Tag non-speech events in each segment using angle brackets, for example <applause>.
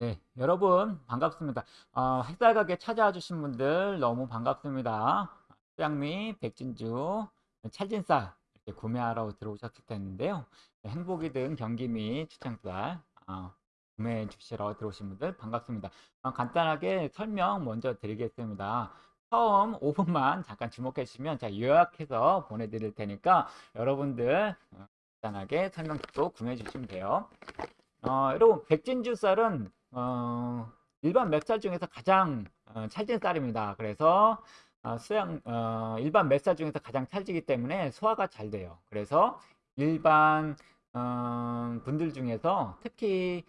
네, 여러분 반갑습니다. 어, 햇살 가게 찾아와 주신 분들 너무 반갑습니다. 수양미, 백진주, 찰진쌀 이렇게 구매하러 들어오셨을 텐데요. 네, 행복이 든 경기 및 추천쌀 어, 구매해 주시러 들어오신 분들 반갑습니다. 어, 간단하게 설명 먼저 드리겠습니다. 처음 5분만 잠깐 주목해 주시면 제가 요약해서 보내드릴 테니까 여러분들 어, 간단하게 설명 듣고 구매해 주시면 돼요. 어, 여러분 백진주 쌀은 어, 일반 맵쌀 중에서 가장 어, 찰진 쌀입니다. 그래서 어, 수양 어, 일반 맵쌀 중에서 가장 찰지기 때문에 소화가 잘 돼요. 그래서 일반 어, 분들 중에서 특히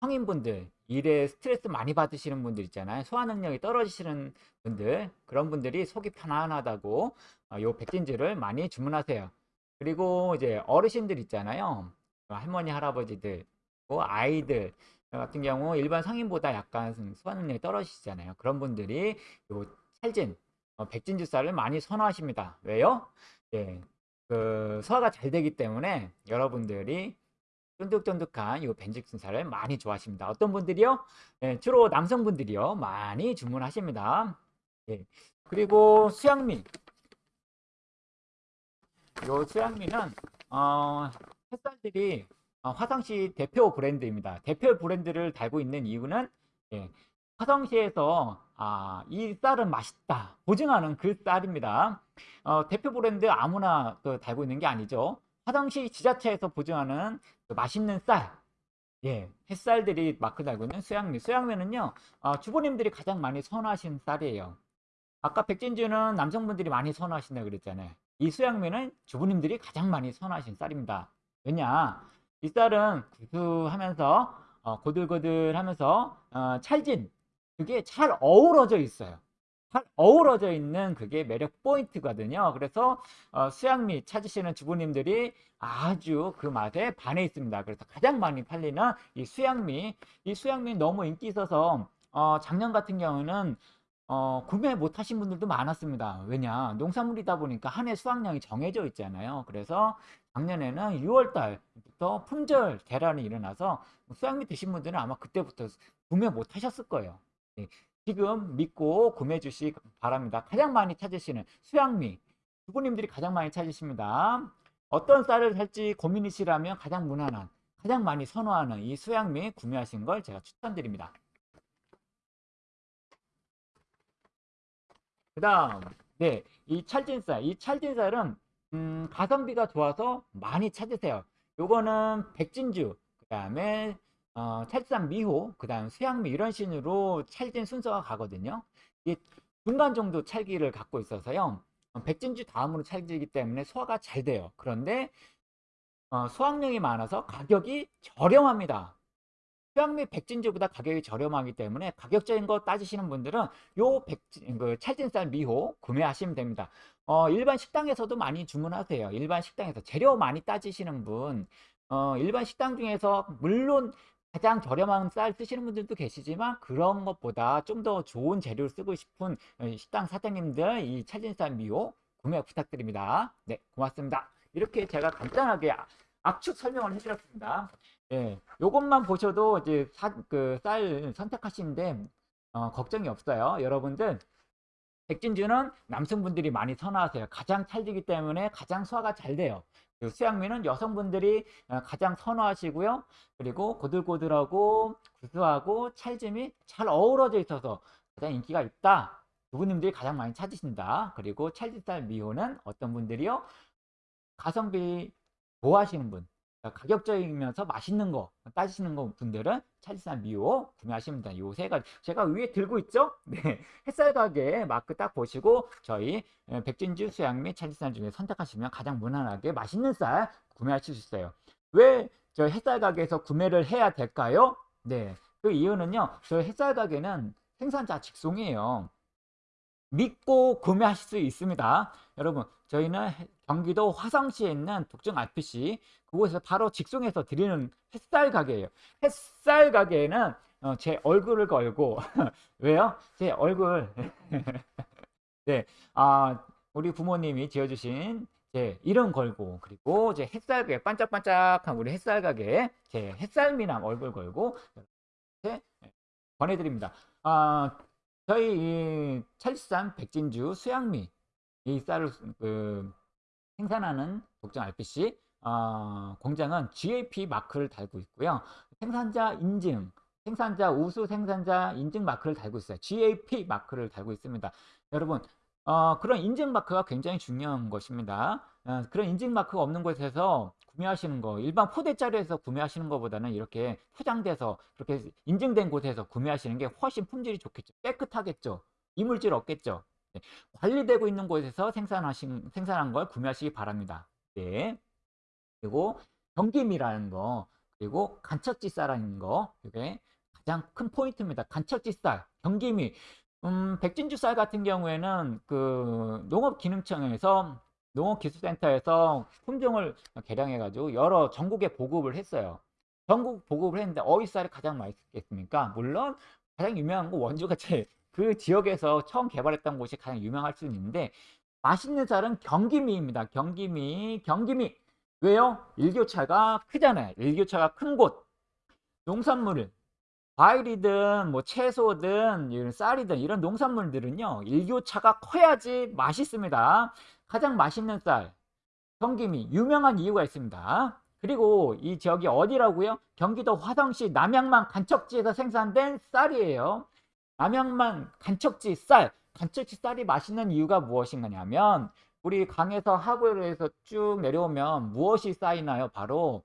성인분들 일에 스트레스 많이 받으시는 분들 있잖아요. 소화 능력이 떨어지시는 분들 그런 분들이 속이 편안하다고 어, 요 백진주를 많이 주문하세요. 그리고 이제 어르신들 있잖아요. 할머니 할아버지들 아이들 같은 경우 일반 성인보다 약간 소화 능력이 떨어지시잖아요. 그런 분들이 요 찰진 어, 백진주 쌀을 많이 선호하십니다. 왜요? 예, 그 소화가 잘 되기 때문에 여러분들이 쫀득쫀득한 이 벤직순 쌀을 많이 좋아하십니다. 어떤 분들이요? 예, 주로 남성분들이요 많이 주문하십니다. 예, 그리고 수양미 요 수양미는 어, 햇살들이 어, 화성시 대표 브랜드입니다. 대표 브랜드를 달고 있는 이유는 예, 화성시에서 아, 이 쌀은 맛있다 보증하는 그 쌀입니다. 어, 대표 브랜드 아무나 그 달고 있는 게 아니죠. 화성시 지자체에서 보증하는 그 맛있는 쌀. 예, 햇살들이 마크 달고 있는 수양미. 수양미는요, 어, 주부님들이 가장 많이 선호하시는 쌀이에요. 아까 백진주는 남성분들이 많이 선호하신다고 그랬잖아요. 이 수양미는 주부님들이 가장 많이 선호하시는 쌀입니다. 왜냐? 이 쌀은 구수하면서 어, 고들고들하면서 어, 찰진 그게 잘 어우러져 있어요. 잘 어우러져 있는 그게 매력 포인트거든요. 그래서 어, 수양미 찾으시는 주부님들이 아주 그 맛에 반해 있습니다. 그래서 가장 많이 팔리는 이 수양미, 이 수양미 너무 인기 있어서 어, 작년 같은 경우는 어, 구매 못 하신 분들도 많았습니다. 왜냐? 농산물이다 보니까 한 해 수확량이 정해져 있잖아요. 그래서 작년에는 6월달부터 품절 대란이 일어나서 수양미 드신 분들은 아마 그때부터 구매 못 하셨을 거예요. 네. 지금 믿고 구매해 주시기 바랍니다. 가장 많이 찾으시는 수양미. 주부님들이 가장 많이 찾으십니다. 어떤 쌀을 살지 고민이시라면 가장 무난한, 가장 많이 선호하는 이 수양미 구매하신 걸 제가 추천드립니다. 그 다음 네, 이 찰진쌀 이 찰진쌀은 음, 가성비가 좋아서 많이 찾으세요. 요거는 백진주 그 다음에 어, 찰산 미호 그 다음 수양미 이런 식으로 찰진 순서가 가거든요. 이게 중간 정도 찰기를 갖고 있어서요. 어, 백진주 다음으로 찰지기 때문에 소화가 잘 돼요. 그런데 어, 수확량이 많아서 가격이 저렴합니다 수양미 백진주보다 가격이 저렴하기 때문에 가격적인 거 따지시는 분들은 요 백진, 그 찰진쌀 미호 구매하시면 됩니다. 어, 일반 식당에서도 많이 주문하세요. 일반 식당에서 재료 많이 따지시는 분, 어, 일반 식당 중에서 물론 가장 저렴한 쌀 쓰시는 분들도 계시지만 그런 것보다 좀 더 좋은 재료를 쓰고 싶은 어, 식당 사장님들 이 찰진쌀 미호 구매 부탁드립니다. 네, 고맙습니다. 이렇게 제가 간단하게 압축 설명을 해드렸습니다. 예, 요것만 보셔도 이제 그쌀 선택하시는데 어, 걱정이 없어요. 여러분들 백진주는 남성분들이 많이 선호하세요. 가장 찰지기 때문에 가장 소화가 잘 돼요. 수양미는 여성분들이 어, 가장 선호하시고요. 그리고 고들고들하고 구수하고 찰짐이 잘 어우러져 있어서 가장 인기가 있다. 부부님들이 가장 많이 찾으신다. 그리고 찰지쌀 미호는 어떤 분들이요? 가성비 좋아하시는 분, 가격적이면서 맛있는 거 따지시는 거 분들은 찰지산 미호 구매하시면 됩니다. 요 세 가지 제가 위에 들고 있죠? <laughs> 네, 햇살 가게 마크 딱 보시고 저희 백진주 수양미 찰지산 중에 선택하시면 가장 무난하게 맛있는 쌀 구매하실 수 있어요. 왜 저 햇살 가게에서 구매를 해야 될까요? 네, 그 이유는요. 저 햇살 가게는 생산자 직송이에요. 믿고 구매하실 수 있습니다. 여러분 저희는 경기도 화성시에 있는 독점 RPC 그곳에서 바로 직송해서 드리는 햇살 가게예요. 햇살 가게에는 어, 제 얼굴을 걸고 <laughs> 왜요? 제 얼굴 <laughs> 네, 아 우리 부모님이 지어주신 제 이름 걸고 그리고 제 햇살 가게 반짝반짝한 우리 햇살 가게 제 햇살 미남 얼굴 걸고 권해드립니다. 아, 저희 이 찰지산 백진주 수양미 이 쌀을 그 생산하는 독점 RPC 어, 공장은 GAP 마크를 달고 있고요. 생산자 인증, 생산자 우수 생산자 인증 마크를 달고 있어요. GAP 마크를 달고 있습니다. 여러분 어, 그런 인증 마크가 굉장히 중요한 것입니다. 어, 그런 인증 마크가 없는 곳에서 구매하시는 거 일반 포대자리에서 구매하시는 것보다는 이렇게 포장돼서 그렇게 인증된 곳에서 구매하시는 게 훨씬 품질이 좋겠죠. 깨끗하겠죠. 이물질 없겠죠. 네. 관리되고 있는 곳에서 생산하신 생산한 걸 구매하시기 바랍니다. 네. 그리고 경김이라는 거 그리고 간척지쌀라는 거 이게 가장 큰 포인트입니다. 간척지쌀, 경김이 음, 백진주 쌀 같은 경우에는 그 농업기능청에서 농업기술센터에서 품종을 개량해가지고 여러 전국에 보급을 했어요. 전국 보급을 했는데 어디 쌀이 가장 맛있겠습니까? 물론 가장 유명한 거 원주가 제일 그 지역에서 처음 개발했던 곳이 가장 유명할 수 있는데 맛있는 쌀은 경기미입니다. 경기미, 경기미. 왜요? 일교차가 크잖아요. 일교차가 큰 곳. 농산물을 과일이든 뭐 채소든 이런 쌀이든 이런 농산물들은요. 일교차가 커야지 맛있습니다. 가장 맛있는 쌀. 경기미 유명한 이유가 있습니다. 그리고 이 지역이 어디라고요? 경기도 화성시 남양만 간척지에서 생산된 쌀이에요. 남양만 간척지 쌀, 간척지 쌀이 맛있는 이유가 무엇인가냐면 우리 강에서 하구에서 쭉 내려오면 무엇이 쌓이나요? 바로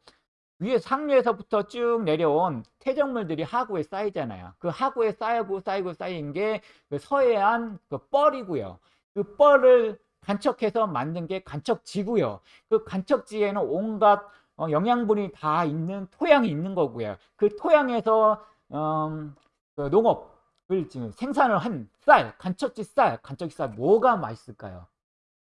위에 상류에서부터 쭉 내려온 태정물들이 하구에 쌓이잖아요. 그 하구에 쌓이고 쌓이고 쌓인 게 그 서해안 그 뻘이고요. 그 뻘을 간척해서 만든 게 간척지고요. 그 간척지에는 온갖 어, 영양분이 다 있는 토양이 있는 거고요. 그 토양에서 음, 그 농업을 지금 생산을 한 쌀, 간척지 쌀, 간척지 쌀 뭐가 맛있을까요?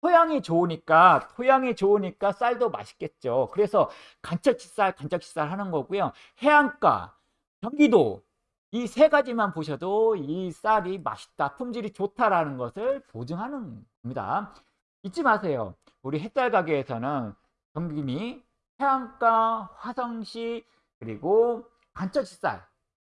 토양이 좋으니까 토양이 좋으니까 쌀도 맛있겠죠. 그래서 간척지 쌀, 간척지 쌀 하는 거고요. 해안가, 경기도 이 세 가지만 보셔도 이 쌀이 맛있다, 품질이 좋다라는 것을 보증하는 겁니다. 잊지 마세요. 우리 햇살 가게에서는 경기미, 해안가, 화성시, 그리고 간척지 쌀,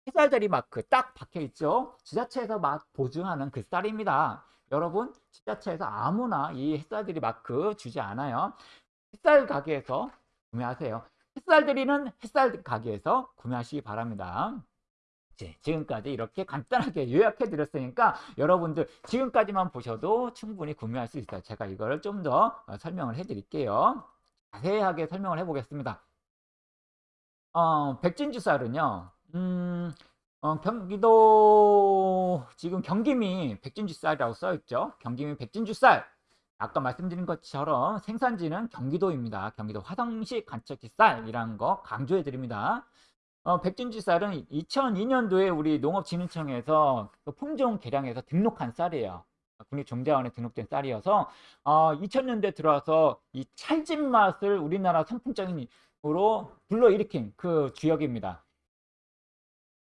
햇살자리 마크 딱 박혀 있죠. 지자체에서 막 보증하는 그 쌀입니다. 여러분 지자체에서 아무나 이 햇살들이 마크 주지 않아요. 햇살 가게에서 구매하세요. 햇살들이는 햇살 가게에서 구매하시기 바랍니다. 네, 지금까지 이렇게 간단하게 요약해 드렸으니까 여러분들 지금까지만 보셔도 충분히 구매할 수 있어요. 제가 이거를 좀 더 설명을 해 드릴게요. 자세하게 설명을 해 보겠습니다. 어, 백진주 쌀은요. 음, 어, 경기도 지금 경기미 백진주 쌀이라고 써 있죠. 경기미 백진주 쌀. 아까 말씀드린 것처럼 생산지는 경기도입니다. 경기도 화성시 간척지 쌀이라는 거 강조해 드립니다. 어, 백진주 쌀은 2002년도에 우리 농업진흥청에서 그 품종 개량해서 등록한 쌀이에요. 국립종자원에 등록된 쌀이어서 어, 2000년대 들어와서 이 찰진 맛을 우리나라 선풍적인으로 불러일으킨 그 주역입니다.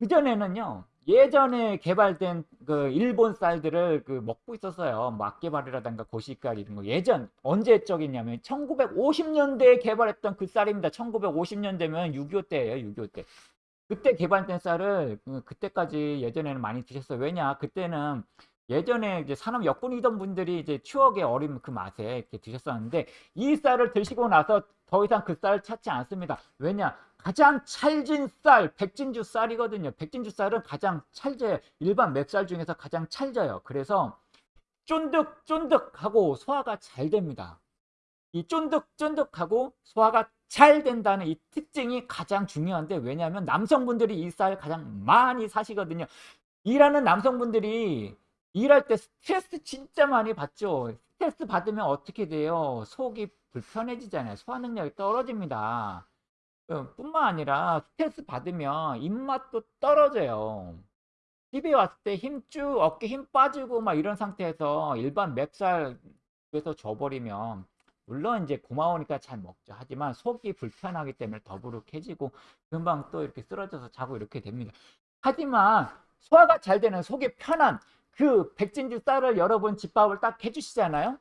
그전에는요 예전에 개발된 그 일본 쌀들을 그 먹고 있었어요 막개발이라든가 고시깔 이런 거 예전 언제적이냐면 1950년대에 개발했던 그 쌀입니다 1950년대면 6.25 때예요 6.25 때 그때 개발된 쌀을 그 그때까지 예전에는 많이 드셨어요 왜냐 그때는 예전에 이제 산업 역군이던 분들이 이제 추억의 어린 그 맛에 이렇게 드셨었는데 이 쌀을 드시고 나서 더 이상 그 쌀을 찾지 않습니다. 왜냐? 가장 찰진 쌀, 백진주 쌀이거든요. 백진주 쌀은 가장 찰져요. 일반 맵쌀 중에서 가장 찰져요. 그래서 쫀득쫀득하고 소화가 잘 됩니다. 이 쫀득쫀득하고 소화가 잘 된다는 이 특징이 가장 중요한데 왜냐하면 남성분들이 이 쌀 가장 많이 사시거든요. 일하는 남성분들이 일할 때 스트레스 진짜 많이 받죠. 스트레스 받으면 어떻게 돼요? 속이 불편해지잖아요. 소화 능력이 떨어집니다. 어, 뿐만 아니라 스트레스 받으면 입맛도 떨어져요. 집에 왔을 때 힘 쭉 어깨 힘 빠지고 막 이런 상태에서 일반 맵쌀에서 줘버리면 물론 이제 고마우니까 잘 먹죠. 하지만 속이 불편하기 때문에 더부룩해지고 금방 또 이렇게 쓰러져서 자고 이렇게 됩니다. 하지만 소화가 잘 되는 속이 편한 그 백진주 쌀을 여러분 집밥을 딱 해주시잖아요.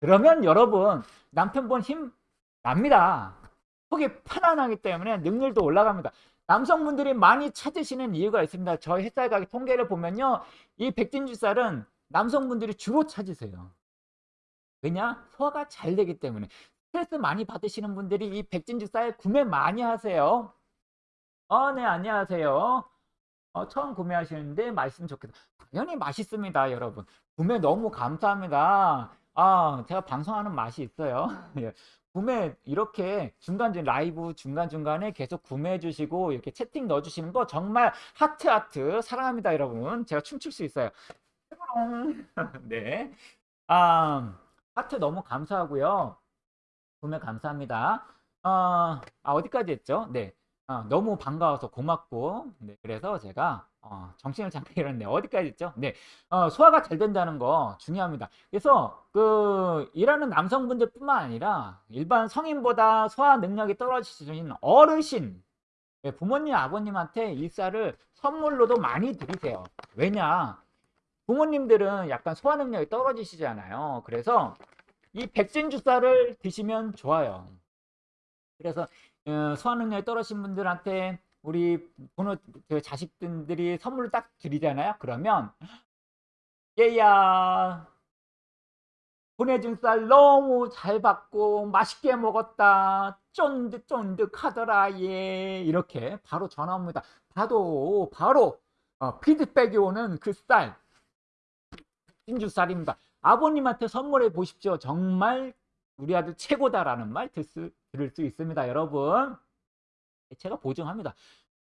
그러면 여러분 남편분 힘 납니다. 속이 편안하기 때문에 능률도 올라갑니다. 남성분들이 많이 찾으시는 이유가 있습니다. 저희 햇살 가게 통계를 보면요. 이 백진주 쌀은 남성분들이 주로 찾으세요. 왜냐? 소화가 잘 되기 때문에. 스트레스 많이 받으시는 분들이 이 백진주 쌀 구매 많이 하세요. 어, 네, 안녕하세요. 어, 처음 구매하시는데 맛있으면 좋겠다. 당연히 맛있습니다, 여러분. 구매 너무 감사합니다. 아, 제가 방송하는 맛이 있어요. <laughs> 예. 구매 이렇게 중간중간 라이브 중간중간에 계속 구매해 주시고 이렇게 채팅 넣어 주시는 거 정말 하트 하트 사랑합니다, 여러분. 제가 춤출 수 있어요. <laughs> 네. 아, 하트 너무 감사하고요. 구매 감사합니다. 어, 아, 어디까지 했죠? 네. 어, 너무 반가워서 고맙고, 네, 그래서 제가 어, 정신을 잠깐 잃었네. 어디까지 했죠? 네. 어, 소화가 잘 된다는 거 중요합니다. 그래서 그 일하는 남성분들뿐만 아니라 일반 성인보다 소화 능력이 떨어지시는 어르신, 네, 부모님, 아버님한테 일사를 선물로도 많이 드리세요. 왜냐? 부모님들은 약간 소화 능력이 떨어지시잖아요. 그래서 이 백진 주사를 드시면 좋아요. 그래서 어, 소화 능력이 떨어진 분들한테 우리 부모 그 자식들이 선물을 딱 드리잖아요. 그러면 얘야 보내준 쌀 너무 잘 받고 맛있게 먹었다 쫀득쫀득하더라 얘 이렇게 바로 전화 옵니다. 봐도 바로 어, 피드백이 오는 그 쌀 진주쌀입니다. 아버님한테 선물해 보십시오. 정말 우리 아들 최고다라는 말들 수, 들을 수 있습니다. 여러분. 제가 보증합니다.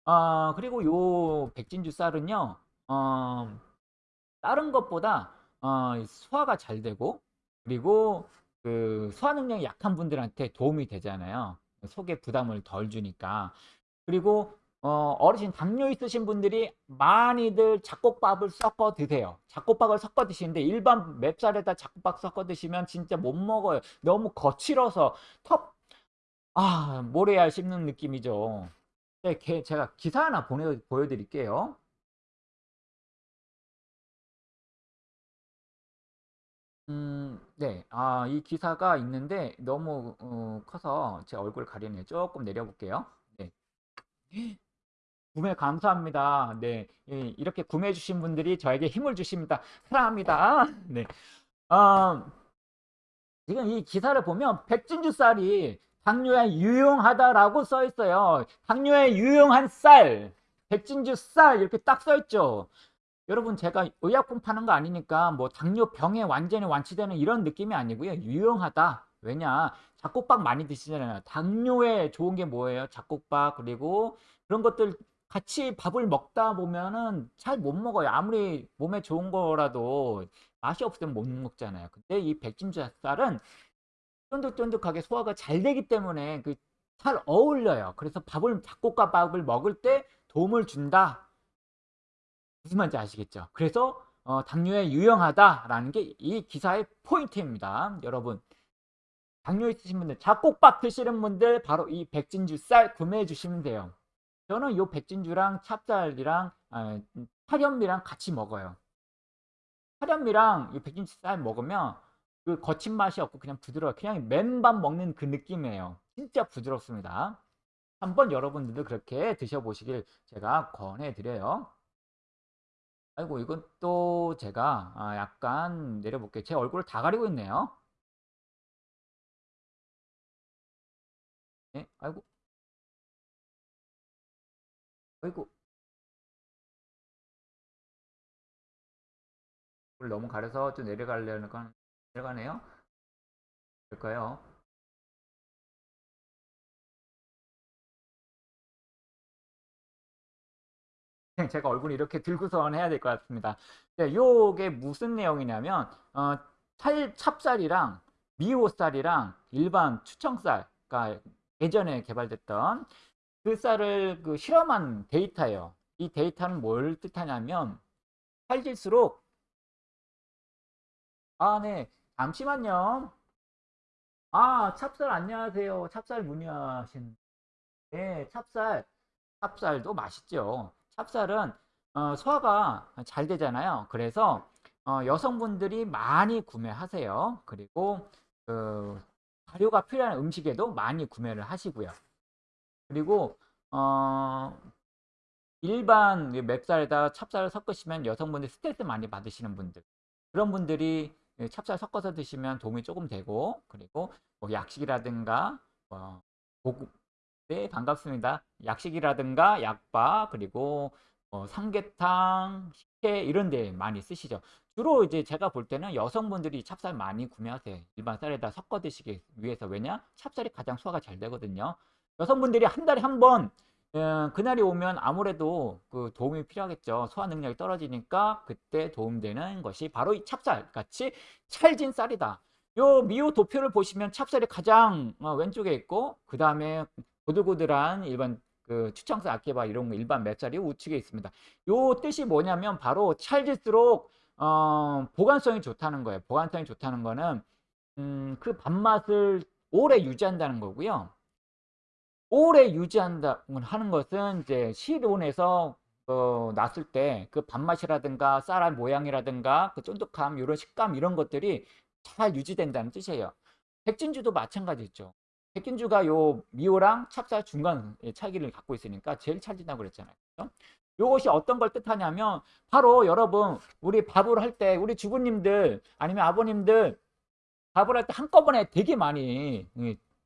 어, 그리고 요 백진주 쌀은요, 어, 다른 것보다 어, 소화가 잘 되고, 그리고 그 소화 능력이 약한 분들한테 도움이 되잖아요. 속에 부담을 덜 주니까. 그리고 어, 어르신 당뇨 있으신 분들이 많이들 잡곡밥을 섞어 드세요. 잡곡밥을 섞어 드시는데 일반 맵쌀에다 잡곡밥 섞어 드시면 진짜 못 먹어요. 너무 거칠어서 턱, 아, 모래알 씹는 느낌이죠. 네, 제가 기사 하나 보내, 보여드릴게요. 음, 네. 아, 이 기사가 있는데 너무 어, 커서 제 얼굴 가리네. 조금 내려볼게요. 네. 구매 감사합니다. 네. 이렇게 구매해 주신 분들이 저에게 힘을 주십니다. 사랑합니다. 네. 어, 지금 이 기사를 보면 백진주 쌀이 당뇨에 유용하다라고 써 있어요. 당뇨에 유용한 쌀, 백진주 쌀 이렇게 딱 써 있죠. 여러분 제가 의약품 파는 거 아니니까 뭐 당뇨병에 완전히 완치되는 이런 느낌이 아니고요. 유용하다. 왜냐? 잡곡밥 많이 드시잖아요. 당뇨에 좋은 게 뭐예요? 잡곡밥 그리고 그런 것들 같이 밥을 먹다 보면은 잘 못 먹어요. 아무리 몸에 좋은 거라도 맛이 없으면 못 먹잖아요. 근데 이 백진주 쌀은 쫀득쫀득하게 소화가 잘 되기 때문에 그 잘 어울려요. 그래서 밥을 잡곡과 밥을 먹을 때 도움을 준다. 무슨 말인지 아시겠죠? 그래서 어, 당뇨에 유용하다라는 게 이 기사의 포인트입니다. 여러분 당뇨 있으신 분들 잡곡밥 드시는 분들 바로 이 백진주 쌀 구매해 주시면 돼요. 저는 이 백진주랑 찹쌀이랑 아, 파련미랑 같이 먹어요. 파련미랑 이 백진주 쌀 먹으면 그 거친 맛이 없고 그냥 부드러워 그냥 맨밥 먹는 그 느낌이에요. 진짜 부드럽습니다. 한번 여러분들도 그렇게 드셔보시길 제가 권해드려요. 아이고 이건 또 제가 아, 약간 내려볼게요. 제 얼굴을 다 가리고 있네요. 네, 아이고 아이고 너무 가려서 좀 내려가려는 건 내려가네요 될까요? 제가 얼굴이 이렇게 들고선 해야 될 것 같습니다. 네, 요게 무슨 내용이냐면 어, 찰, 찹쌀이랑 미호쌀이랑 일반 추청쌀, 그러니까 예전에 개발됐던 그 쌀을 그 실험한 데이터예요. 이 데이터는 뭘 뜻하냐면 살질수록 아, 네. 잠시만요. 아, 찹쌀 안녕하세요. 찹쌀 문의하신 네, 찹쌀. 찹쌀도 맛있죠. 찹쌀은 어, 소화가 잘 되잖아요. 그래서 어, 여성분들이 많이 구매하세요. 그리고 그 발효가 필요한 음식에도 많이 구매를 하시고요. 그리고 어, 일반 그 맵쌀에다 찹쌀을 섞으시면 여성분들 스트레스 많이 받으시는 분들 그런 분들이 찹쌀 섞어서 드시면 도움이 조금 되고 그리고 뭐 약식이라든가 뭐 고급 네 반갑습니다. 약식이라든가 약밥 그리고 뭐 삼계탕 식혜 이런 데 많이 쓰시죠. 주로 이제 제가 볼 때는 여성분들이 찹쌀 많이 구매하세요 일반 쌀에다 섞어 드시기 위해서. 왜냐? 찹쌀이 가장 소화가 잘 되거든요. 여성분들이 한 달에 한번 어, 그날이 오면 아무래도 그 도움이 필요하겠죠. 소화 능력이 떨어지니까 그때 도움되는 것이 바로 이 찹쌀 같이 찰진 쌀이다. 요 미호 도표를 보시면 찹쌀이 가장 어, 왼쪽에 있고 그 다음에 고들고들한 일반 그 추청쌀 아케바 이런 거 일반 맵쌀이 우측에 있습니다. 요 뜻이 뭐냐면 바로 찰질수록 어, 보관성이 좋다는 거예요. 보관성이 좋다는 거는 음, 그 밥맛을 오래 유지한다는 거고요. 오래 유지한다 하는 것은 이제 실온에서 어, 놨을 때 그 밥맛이라든가 쌀알 모양이라든가 그 쫀득함 이런 식감 이런 것들이 잘 유지된다는 뜻이에요. 백진주도 마찬가지죠. 백진주가 요 미오랑 찹쌀 중간 차이를 갖고 있으니까 제일 찰진다고 그랬잖아요. 요것이 어떤 걸 뜻하냐면 바로 여러분 우리 밥을 할 때 우리 주부님들 아니면 아버님들 밥을 할 때 한꺼번에 되게 많이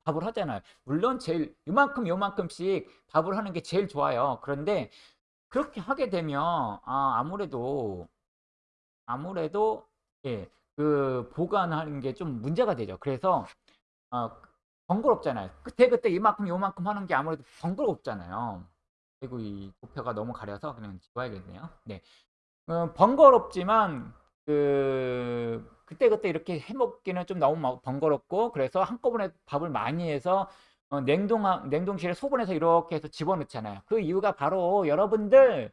밥을 하잖아요. 물론 제일 이만큼 요만큼씩 밥을 하는 게 제일 좋아요. 그런데 그렇게 하게 되면 아, 아무래도 아무래도 예, 그 보관하는 게 좀 문제가 되죠. 그래서 어, 번거롭잖아요. 그때 그때 이만큼 요만큼 하는 게 아무래도 번거롭잖아요. 그리고 이 도표가 너무 가려서 그냥 지워야겠네요. 네. 어, 번거롭지만 그 그때그때 이렇게 해먹기는 좀 너무 번거롭고 그래서 한꺼번에 밥을 많이 해서 어, 냉동 냉동실에 소분해서 이렇게 해서 집어넣잖아요. 그 이유가 바로 여러분들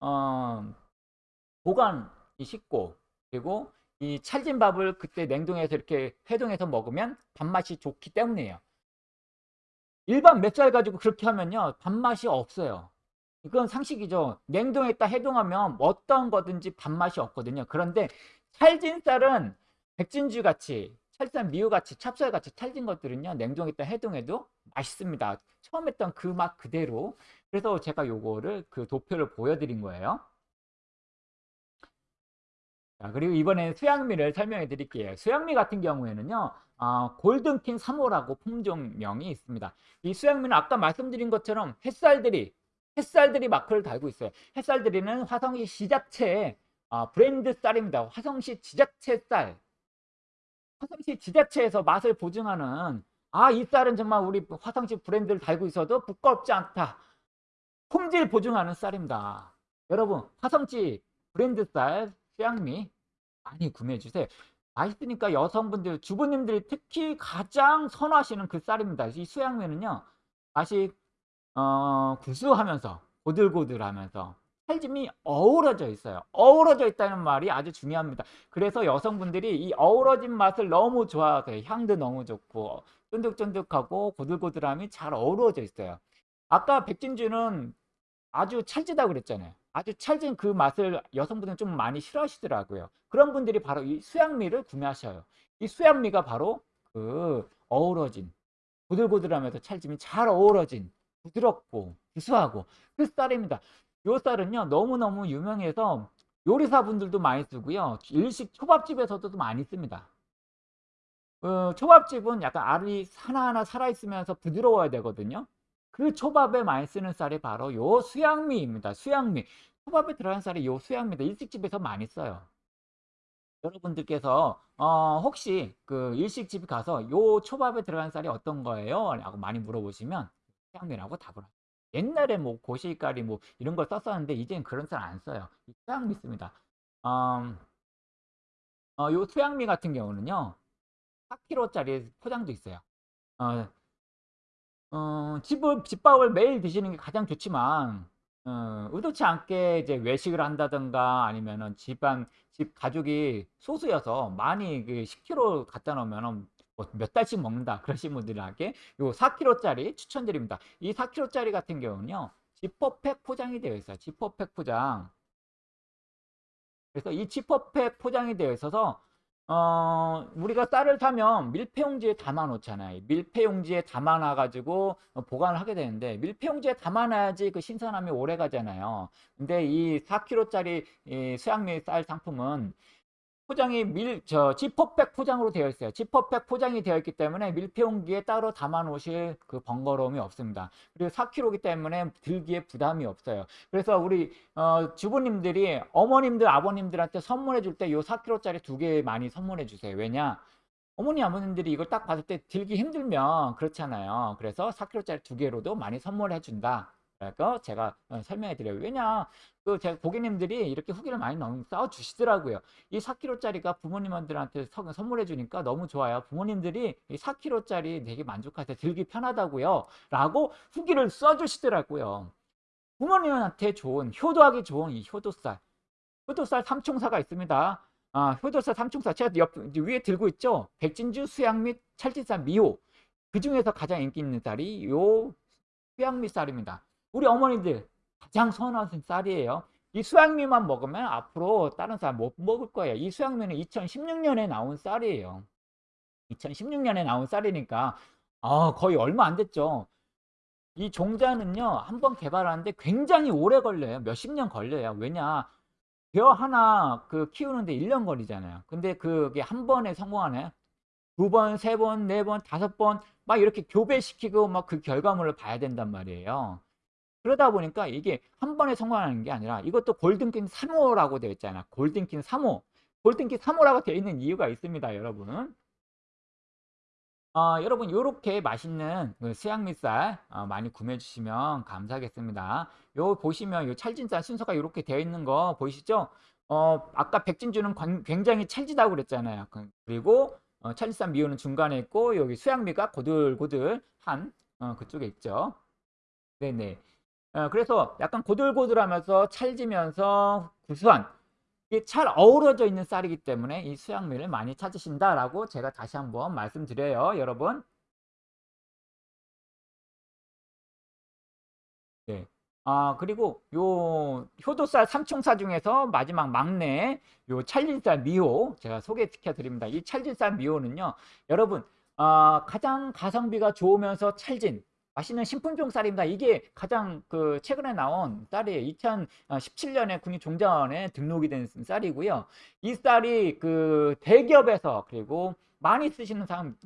어, 보관이 쉽고 그리고 이 찰진 밥을 그때 냉동해서 이렇게 해동해서 먹으면 밥맛이 좋기 때문이에요. 일반 맵쌀 가지고 그렇게 하면요 밥맛이 없어요. 이건 상식이죠. 냉동했다 해동하면 어떤 거든지 밥맛이 없거든요. 그런데 찰진 쌀은 백진주 같이 찰쌀 미우 같이 찹쌀 같이 찰진 것들은요 냉동했다 해동해도 맛있습니다. 처음 했던 그 맛 그대로 그래서 제가 요거를 그 도표를 보여드린 거예요. 자, 그리고 이번에 수양미를 설명해 드릴게요. 수양미 같은 경우에는요, 어, 골든킹 3호라고 품종명이 있습니다. 이 수양미는 아까 말씀드린 것처럼 햇살들이 햇살들이 마크를 달고 있어요. 햇살들이는 화성시 지자체 아, 브랜드 쌀입니다. 화성시 지자체 쌀. 화성시 지자체에서 맛을 보증하는 아, 이 쌀은 정말 우리 화성시 브랜드를 달고 있어도 부끄럽지 않다. 품질 보증하는 쌀입니다. 여러분, 화성시 브랜드 쌀, 수양미 많이 구매해 주세요. 맛있으니까 여성분들, 주부님들이 특히 가장 선호하시는 그 쌀입니다. 이 수양미는요, 맛이 어, 구수하면서 고들고들하면서 찰짐이 어우러져 있어요. 어우러져 있다는 말이 아주 중요합니다. 그래서 여성분들이 이 어우러진 맛을 너무 좋아하세요. 향도 너무 좋고 쫀득쫀득하고 고들고들함이 잘 어우러져 있어요. 아까 백진주는 아주 찰지다고 그랬잖아요. 아주 찰진 그 맛을 여성분들은 좀 많이 싫어하시더라고요. 그런 분들이 바로 이 수양미를 구매하셔요. 이 수양미가 바로 그 어우러진 고들고들하면서 찰짐이 잘 어우러진 부드럽고 구수하고 그 쌀입니다. 요 쌀은요 너무너무 유명해서 요리사분들도 많이 쓰고요. 일식 초밥집에서도 많이 씁니다. 어, 초밥집은 약간 알이 하나하나 살아있으면서 부드러워야 되거든요. 그 초밥에 많이 쓰는 쌀이 바로 요 수양미입니다. 수양미. 초밥에 들어간 쌀이 요 수양미입니다. 일식집에서 많이 써요. 여러분들께서 어, 혹시 그 일식집 가서 요 초밥에 들어간 쌀이 어떤 거예요? 라고 많이 물어보시면 수양미라고 답을 합니다 옛날에 뭐 고시가리 뭐 이런 걸 썼었는데 이제는 그런 쌀안 써요. 수양미 씁니다. 음, 어, 요 수양미 같은 경우는요. 4kg짜리 포장도 있어요. 어, 어, 집을, 집밥을 매일 드시는 게 가장 좋지만 어, 의도치 않게 이제 외식을 한다든가 아니면은 집안 집 가족이 소수여서 많이 그 10kg 갖다 놓으면은 뭐 몇 달씩 먹는다 <laughs> 그러신 분들에게 요 4kg짜리 추천드립니다. 이 4kg짜리 같은 경우는요. 지퍼팩 포장이 되어 있어요. 지퍼팩 포장. 그래서 이 지퍼팩 포장이 되어 있어서 어, 우리가 쌀을 사면 밀폐용지에 담아 놓잖아요. 밀폐용지에 담아 놔 가지고 어, 보관을 하게 되는데 밀폐용지에 담아 놔야지 그 신선함이 오래 가잖아요. 근데 이 4kg짜리 이 수양밀 쌀 상품은 포장이 밀, 저, 지퍼백 포장으로 되어 있어요. 지퍼백 포장이 되어 있기 때문에 밀폐용기에 따로 담아 놓으실 그 번거로움이 없습니다. 그리고 4kg이기 때문에 들기에 부담이 없어요. 그래서 우리, 어, 주부님들이 어머님들, 아버님들한테 선물해 줄 때 요 4kg짜리 두 개 많이 선물해 주세요. 왜냐? 어머니, 아버님들이 이걸 딱 봤을 때 들기 힘들면 그렇잖아요. 그래서 4kg짜리 두 개로도 많이 선물해 준다. 그래서 제가 어, 설명해 드려요. 왜냐, 그 제가 고객님들이 이렇게 후기를 많이 쌓아 주시더라고요. 이 4kg짜리가 부모님들한테 선물해 주니까 너무 좋아요. 부모님들이 이 4kg짜리 되게 만족하세요. 들기 편하다고요. 라고 후기를 써 주시더라고요. 부모님한테 좋은 효도하기 좋은 이 효도쌀. 효도쌀 삼총사가 있습니다. 아, 효도쌀 삼총사. 제가 옆, 위에 들고 있죠? 백진주, 수양 및 찰진쌀, 미호. 그 중에서 가장 인기 있는 쌀이 요 수양미 쌀입니다. 우리 어머니들 가장 선호하는 쌀이에요. 이 수양미만 먹으면 앞으로 다른 쌀 못 먹을 거예요. 이 수양미는 2016년에 나온 쌀이에요. 2016년에 나온 쌀이니까 아, 거의 얼마 안 됐죠. 이 종자는요, 한번 개발하는데 굉장히 오래 걸려요. 몇십 년 걸려요. 왜냐, 벼 하나 그 키우는데 1년 걸리잖아요. 근데 그게 한 번에 성공하네. 두 번, 세 번, 네 번, 다섯 번, 막 이렇게 교배시키고 막 그 결과물을 봐야 된단 말이에요. 그러다 보니까 이게 한 번에 성공하는 게 아니라 이것도 골든킹 3호라고 되어 있잖아. 골든킹 3호. 골든킹 3호라고 되어 있는 이유가 있습니다, 여러분. 어, 여러분 이렇게 맛있는 그 수양미쌀 어, 많이 구매해 주시면 감사하겠습니다. 요 보시면 요 찰진쌀 순서가 이렇게 되어 있는 거 보이시죠? 어, 아까 백진주는 굉장히 찰지다고 그랬잖아요. 그, 그리고 어, 찰진쌀 미호는 중간에 있고 여기 수양미가 고들고들한 어, 그쪽에 있죠. 네네. 어, 그래서 약간 고들고들하면서 찰지면서 구수한 잘 어우러져 있는 쌀이기 때문에 이 수양미를 많이 찾으신다라고 제가 다시 한번 말씀드려요, 여러분. 네. 아, 그리고 요 효도쌀 삼총사 중에서 마지막 막내 요 찰진쌀 미호 제가 소개시켜 드립니다. 이 찰진쌀 미호는요, 여러분, 아, 가장 가성비가 좋으면서 찰진 맛있는 신품종 쌀입니다. 이게 가장 그 최근에 나온 쌀이에요. 2017년에 국립종자원에 등록이 된 쌀이고요. 이 쌀이 그 대기업에서 그리고 많이 쓰시는 사람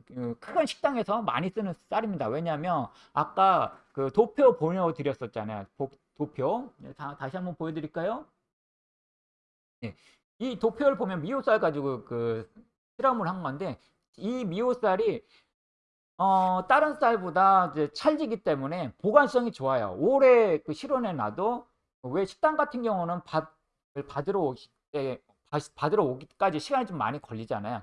그큰 식당에서 많이 쓰는 쌀입니다. 왜냐하면 아까 그 도표 보여드렸었잖아요. 도표 네, 다, 다시 한번 보여드릴까요? 네. 이 도표를 보면 미호쌀 가지고 그 실험을 한 건데 이 미호쌀이 어, 다른 쌀보다 이제 찰지기 때문에 보관성이 좋아요. 오래 그 실온에 놔도 왜 식당 같은 경우는 밥을 받으러 오기 때 받으러 오기까지 시간이 좀 많이 걸리잖아요.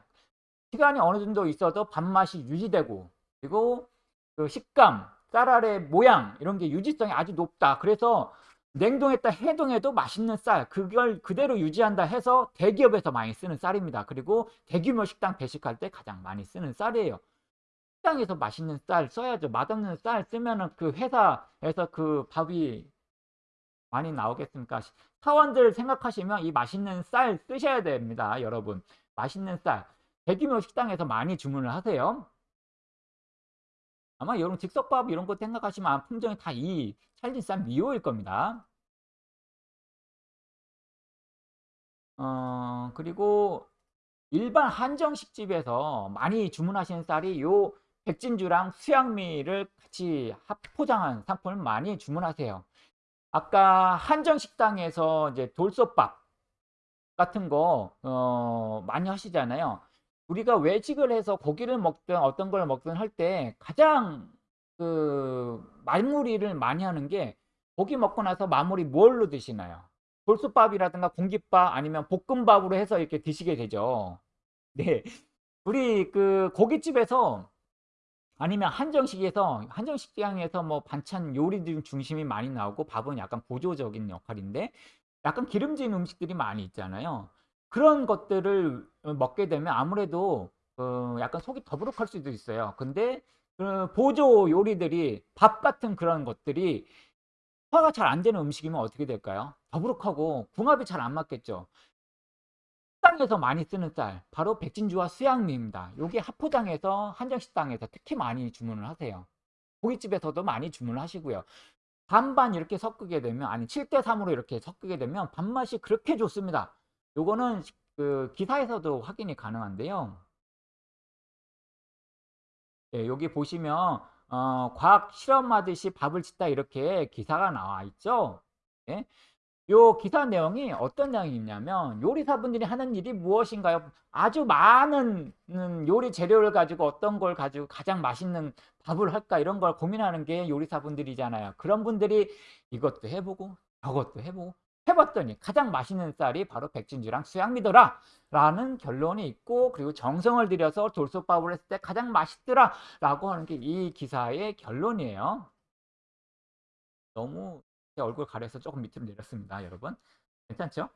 시간이 어느 정도 있어도 밥맛이 유지되고 그리고 그 식감, 쌀알의 모양 이런 게 유지성이 아주 높다. 그래서 냉동했다 해동해도 맛있는 쌀 그걸 그대로 유지한다 해서 대기업에서 많이 쓰는 쌀입니다. 그리고 대규모 식당 배식할 때 가장 많이 쓰는 쌀이에요. 식당에서 맛있는 쌀 써야죠. 맛없는 쌀 쓰면은 그 회사에서 그 밥이 많이 나오겠습니까? 사원들 생각하시면 이 맛있는 쌀 쓰셔야 됩니다. 여러분. 맛있는 쌀. 대규모 식당에서 많이 주문을 하세요. 아마 여러분 즉석밥 이런 거 생각하시면 품종이 다 이 찰진 쌀 미호일 겁니다. 어, 그리고 일반 한정식 집에서 많이 주문하시는 쌀이 요 백진주랑 수양미를 같이 합포장한 상품을 많이 주문하세요. 아까 한정식당에서 이제 돌솥밥 같은 거 어, 많이 하시잖아요. 우리가 외식을 해서 고기를 먹든 어떤 걸 먹든 할 때 가장 그 마무리를 많이 하는 게 고기 먹고 나서 마무리 뭘로 드시나요? 돌솥밥이라든가 공깃밥 아니면 볶음밥으로 해서 이렇게 드시게 되죠. 네. 우리 그 고깃집에서 아니면 한정식에서 한정식당에서 뭐 반찬 요리 등 중심이 많이 나오고 밥은 약간 보조적인 역할인데 약간 기름진 음식들이 많이 있잖아요. 그런 것들을 어, 먹게 되면 아무래도 어 약간 속이 더부룩할 수도 있어요. 근데 그 보조 요리들이 밥 같은 그런 것들이 소화가 잘 안 되는 음식이면 어떻게 될까요? 더부룩하고 궁합이 잘 안 맞겠죠. 식당에서 많이 쓰는 쌀 바로 백진주와 수양미입니다. 요게 하포장에서 한정식당에서 특히 많이 주문을 하세요. 고깃집에서도 많이 주문을 하시고요. 반반 이렇게 섞게 되면 아니 7대 3으로 이렇게 섞게 되면 밥맛이 그렇게 좋습니다. 요거는 그 기사에서도 확인이 가능한데요. 예, 여기 보시면 어, 과학 실험하듯이 밥을 짓다 이렇게 기사가 나와 있죠. 예? 요 기사 내용이 어떤 내용이냐면 요리사분들이 하는 일이 무엇인가요? 아주 많은 음, 요리 재료를 가지고 어떤 걸 가지고 가장 맛있는 밥을 할까 이런 걸 고민하는 게 요리사분들이잖아요. 그런 분들이 이것도 해보고 저것도 해보고 해봤더니 가장 맛있는 쌀이 바로 백진주랑 수양미더라 라는 결론이 있고 그리고 정성을 들여서 돌솥밥을 했을 때 가장 맛있더라 라고 하는 게 이 기사의 결론이에요. 너무 제 얼굴 가려서 조금 밑으로 내렸습니다. 여러분. 괜찮죠?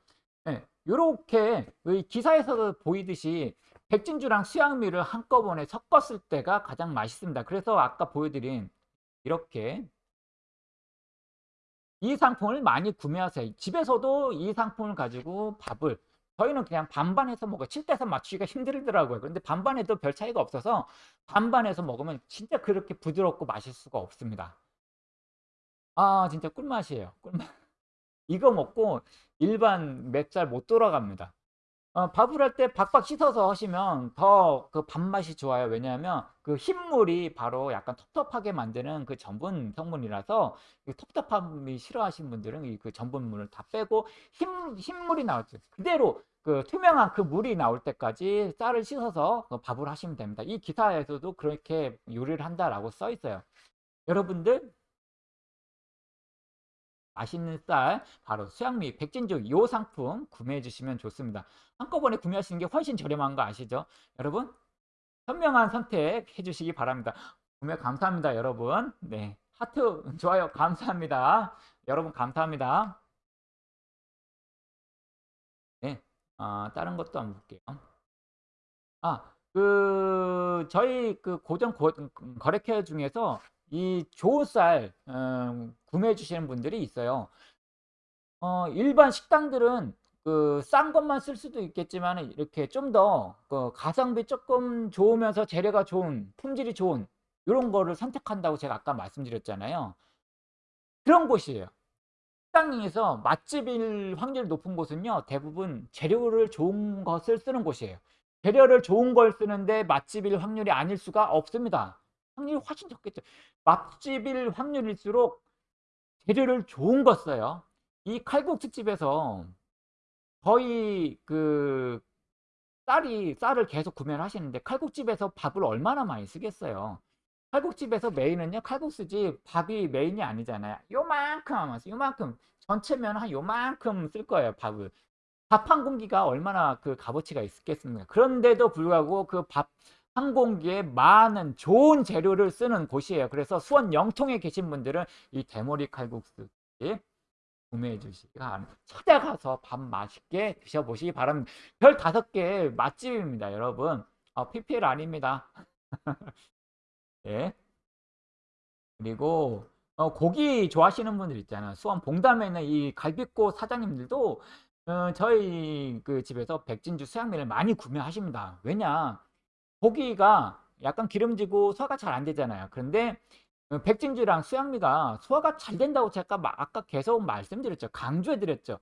네, 요렇게 기사에서도 보이듯이 백진주랑 수양미를 한꺼번에 섞었을 때가 가장 맛있습니다. 그래서 아까 보여드린 이렇게 이 상품을 많이 구매하세요. 집에서도 이 상품을 가지고 밥을 저희는 그냥 반반해서 먹어요. 7대3 맞추기가 힘들더라고요. 그런데 반반해도 별 차이가 없어서 반반해서 먹으면 진짜 그렇게 부드럽고 맛있을 수가 없습니다. 아 진짜 꿀맛이에요. 꿀맛. <laughs> 이거 먹고 일반 맵쌀 못 돌아갑니다. 어, 밥을 할 때 박박 씻어서 하시면 더 그 밥맛이 좋아요. 왜냐하면 그 흰물이 바로 약간 텁텁하게 만드는 그 전분 성분이라서 그 텁텁함이 싫어하시는 분들은 그 전분물을 다 빼고 흰, 흰물이 나올 때 그대로 그 투명한 그 물이 나올 때까지 쌀을 씻어서 그 밥을 하시면 됩니다. 이 기사에서도 그렇게 요리를 한다라고 써 있어요. 여러분들 맛있는 쌀 바로 수양미 백진주 이 상품 구매해 주시면 좋습니다. 한꺼번에 구매하시는 게 훨씬 저렴한 거 아시죠? 여러분 현명한 선택 해 주시기 바랍니다. 구매 감사합니다 여러분. 네 하트 <laughs> 좋아요 감사합니다. 여러분 감사합니다. 네 어, 다른 것도 한번 볼게요. 아, 그 저희 그 고정 고, 거래처 중에서 이 좋은 쌀 음, 구매해 주시는 분들이 있어요. 어, 일반 식당들은 그 싼 것만 쓸 수도 있겠지만 이렇게 좀 더 그 가성비 조금 좋으면서 재료가 좋은 품질이 좋은 이런 거를 선택한다고 제가 아까 말씀드렸잖아요. 그런 곳이에요. 식당에서 맛집일 확률이 높은 곳은요 대부분 재료를 좋은 것을 쓰는 곳이에요. 재료를 좋은 걸 쓰는데 맛집일 확률이 아닐 수가 없습니다. 확률이 훨씬 적겠죠. 맛집일 확률일수록 재료를 좋은 거 써요. 이 칼국수집에서 거의 그 쌀이 쌀을 계속 구매를 하시는데 칼국집에서 밥을 얼마나 많이 쓰겠어요. 칼국집에서 메인은요 칼국수집 밥이 메인이 아니잖아요. 요만큼 하면서 요만큼 전체면 한 요만큼 쓸 거예요 밥을. 밥 한 공기가 얼마나 그 값어치가 있겠습니까? 그런데도 불구하고 그 밥 항공기에 많은 좋은 재료를 쓰는 곳이에요. 그래서 수원 영통에 계신 분들은 이 대머리 칼국수 구매해 주시기 바랍니다. 찾아가서 밥 맛있게 드셔보시기 바랍니다. 별 다섯 개 맛집입니다, 여러분. 어, PPL 아닙니다. <laughs> 예. 그리고 어, 고기 좋아하시는 분들 있잖아요. 수원 봉담에 있는 이 갈비꽃 사장님들도 어, 저희 그 집에서 백진주 수양면을 많이 구매하십니다. 왜냐? 고기가 약간 기름지고 소화가 잘 안 되잖아요. 그런데 어, 백진주랑 수양미가 소화가 잘 된다고 제가 아까 계속 말씀드렸죠. 강조해드렸죠.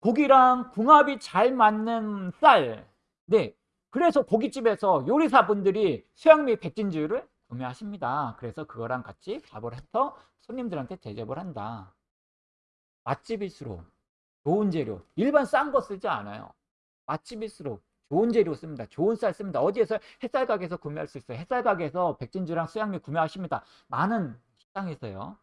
고기랑 궁합이 잘 맞는 쌀. 네. 그래서 고깃집에서 요리사분들이 수양미 백진주를 구매하십니다. 그래서 그거랑 같이 밥을 해서 손님들한테 대접을 한다. 맛집일수록 좋은 재료. 일반 싼 거 쓰지 않아요. 맛집일수록 좋은 재료 씁니다. 좋은 쌀 씁니다. 어디에서 햇살 가게에서 구매할 수 있어요. 햇살 가게에서 백진주랑 수양미 구매하십니다. 많은 식당에서요.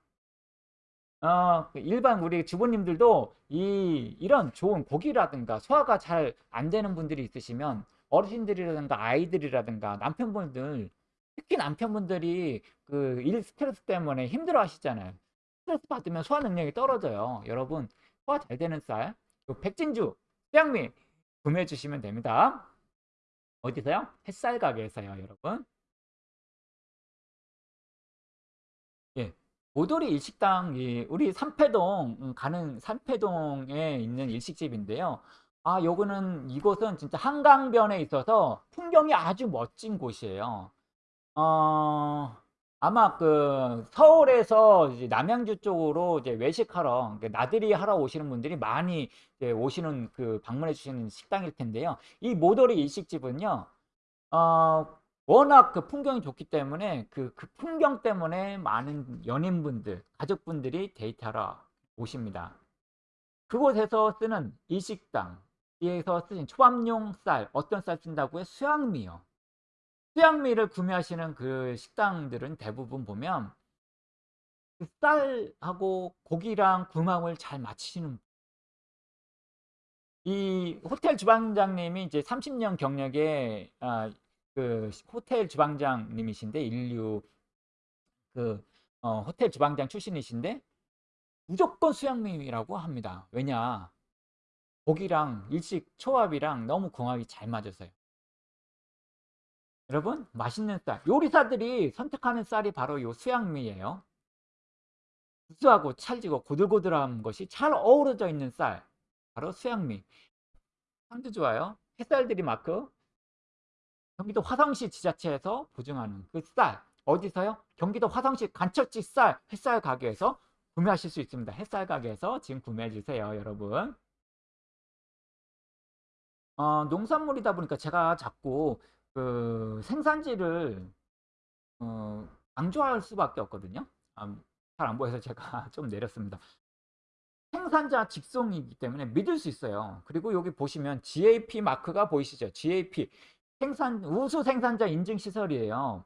어, 일반 우리 주부님들도 이, 이런 좋은 고기라든가 소화가 잘 안 되는 분들이 있으시면 어르신들이라든가 아이들이라든가 남편분들 특히 남편분들이 그 일 스트레스 때문에 힘들어 하시잖아요. 스트레스 받으면 소화 능력이 떨어져요. 여러분 소화 잘 되는 쌀 백진주, 수양미 구매해 주시면 됩니다. 어디서요? 햇살 가게에서요, 여러분. 예. 오돌이 일식당, 이 우리 삼패동 음, 가는 삼패동에 있는 일식집인데요. 아 요거는 이곳은 진짜 한강변에 있어서 풍경이 아주 멋진 곳이에요. 어 아마 그 서울에서 이제 남양주 쪽으로 이제 외식하러 그 나들이 하러 오시는 분들이 많이 오시는 그 방문해 주시는 식당일 텐데요. 이 모더리 일식집은요. 어 워낙 그 풍경이 좋기 때문에 그, 그 풍경 때문에 많은 연인분들, 가족분들이 데이트하러 오십니다. 그곳에서 쓰는 일식당 에서 쓰신 초밥용 쌀, 어떤 쌀 쓴다고요? 수양미요. 수양미를 구매하시는 그 식당들은 대부분 보면 그 쌀하고 고기랑 궁합을 잘 맞추시는 이 호텔 주방장님이 이제 30년 경력의 아, 그 호텔 주방장님이신데 인류 그 어, 호텔 주방장 출신이신데 무조건 수양미라고 합니다. 왜냐 고기랑 일식 초밥이랑 너무 궁합이 잘 맞아서요. 여러분 맛있는 쌀. 요리사들이 선택하는 쌀이 바로 요 수양미예요. 구수하고 찰지고 고들고들한 것이 잘 어우러져 있는 쌀. 바로 수양미. 향도 좋아요. 햇살들이 마크 경기도 화성시 지자체에서 보증하는 그 쌀. 어디서요? 경기도 화성시 간척지 쌀 햇살 가게에서 구매하실 수 있습니다. 햇살 가게에서 지금 구매해 주세요 여러분. 어, 농산물이다 보니까 제가 자꾸 그 생산지를 어, 강조할 수밖에 없거든요. 아, 잘안 보여서 제가 <laughs> 좀 내렸습니다. 생산자 직송이기 때문에 믿을 수 있어요. 그리고 여기 보시면 GAP 마크가 보이시죠? GAP 생산 우수 생산자 인증 시설이에요.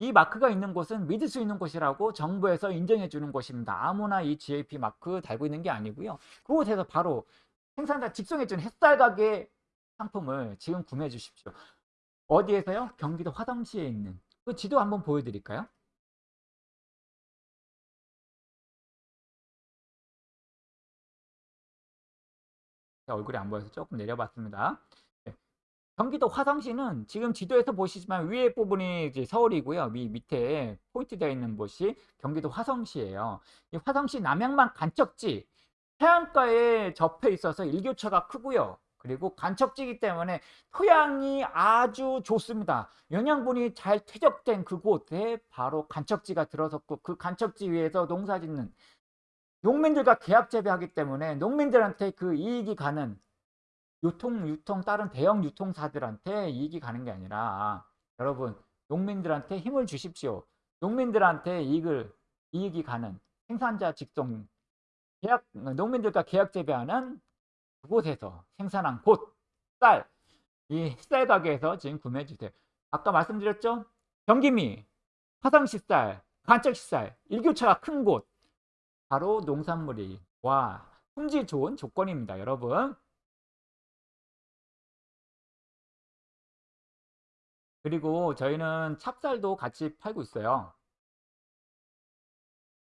이 마크가 있는 곳은 믿을 수 있는 곳이라고 정부에서 인정해 주는 곳입니다. 아무나 이 GAP 마크 달고 있는 게 아니고요. 그곳에서 바로 생산자 직송해 준 햇살 가게 상품을 지금 구매해 주십시오. 어디에서요? 경기도 화성시에 있는 그 지도 한번 보여드릴까요? 얼굴이 안 보여서 조금 내려봤습니다. 네. 경기도 화성시는 지금 지도에서 보시지만 위에 부분이 서울이고요. 위 밑에 포인트 되어 있는 곳이 경기도 화성시예요. 이 화성시 남양만 간척지 해안가에 접해 있어서 일교차가 크고요. 그리고 간척지기 때문에 토양이 아주 좋습니다. 영양분이 잘 퇴적된 그곳에 바로 간척지가 들어섰고 그 간척지 위에서 농사 짓는 농민들과 계약 재배하기 때문에 농민들한테 그 이익이 가는 유통, 유통, 다른 대형 유통사들한테 이익이 가는 게 아니라 여러분 농민들한테 힘을 주십시오. 농민들한테 이익을, 이익이 가는 생산자 직송 계약, 농민들과 계약 재배하는 그곳에서 생산한 곳, 쌀, 이 쌀 가게에서 지금 구매해 주세요. 아까 말씀드렸죠? 경기미, 화성시 쌀, 간척시 쌀, 일교차가 큰 곳, 바로 농산물이 와 품질 좋은 조건입니다. 여러분. 그리고 저희는 찹쌀도 같이 팔고 있어요.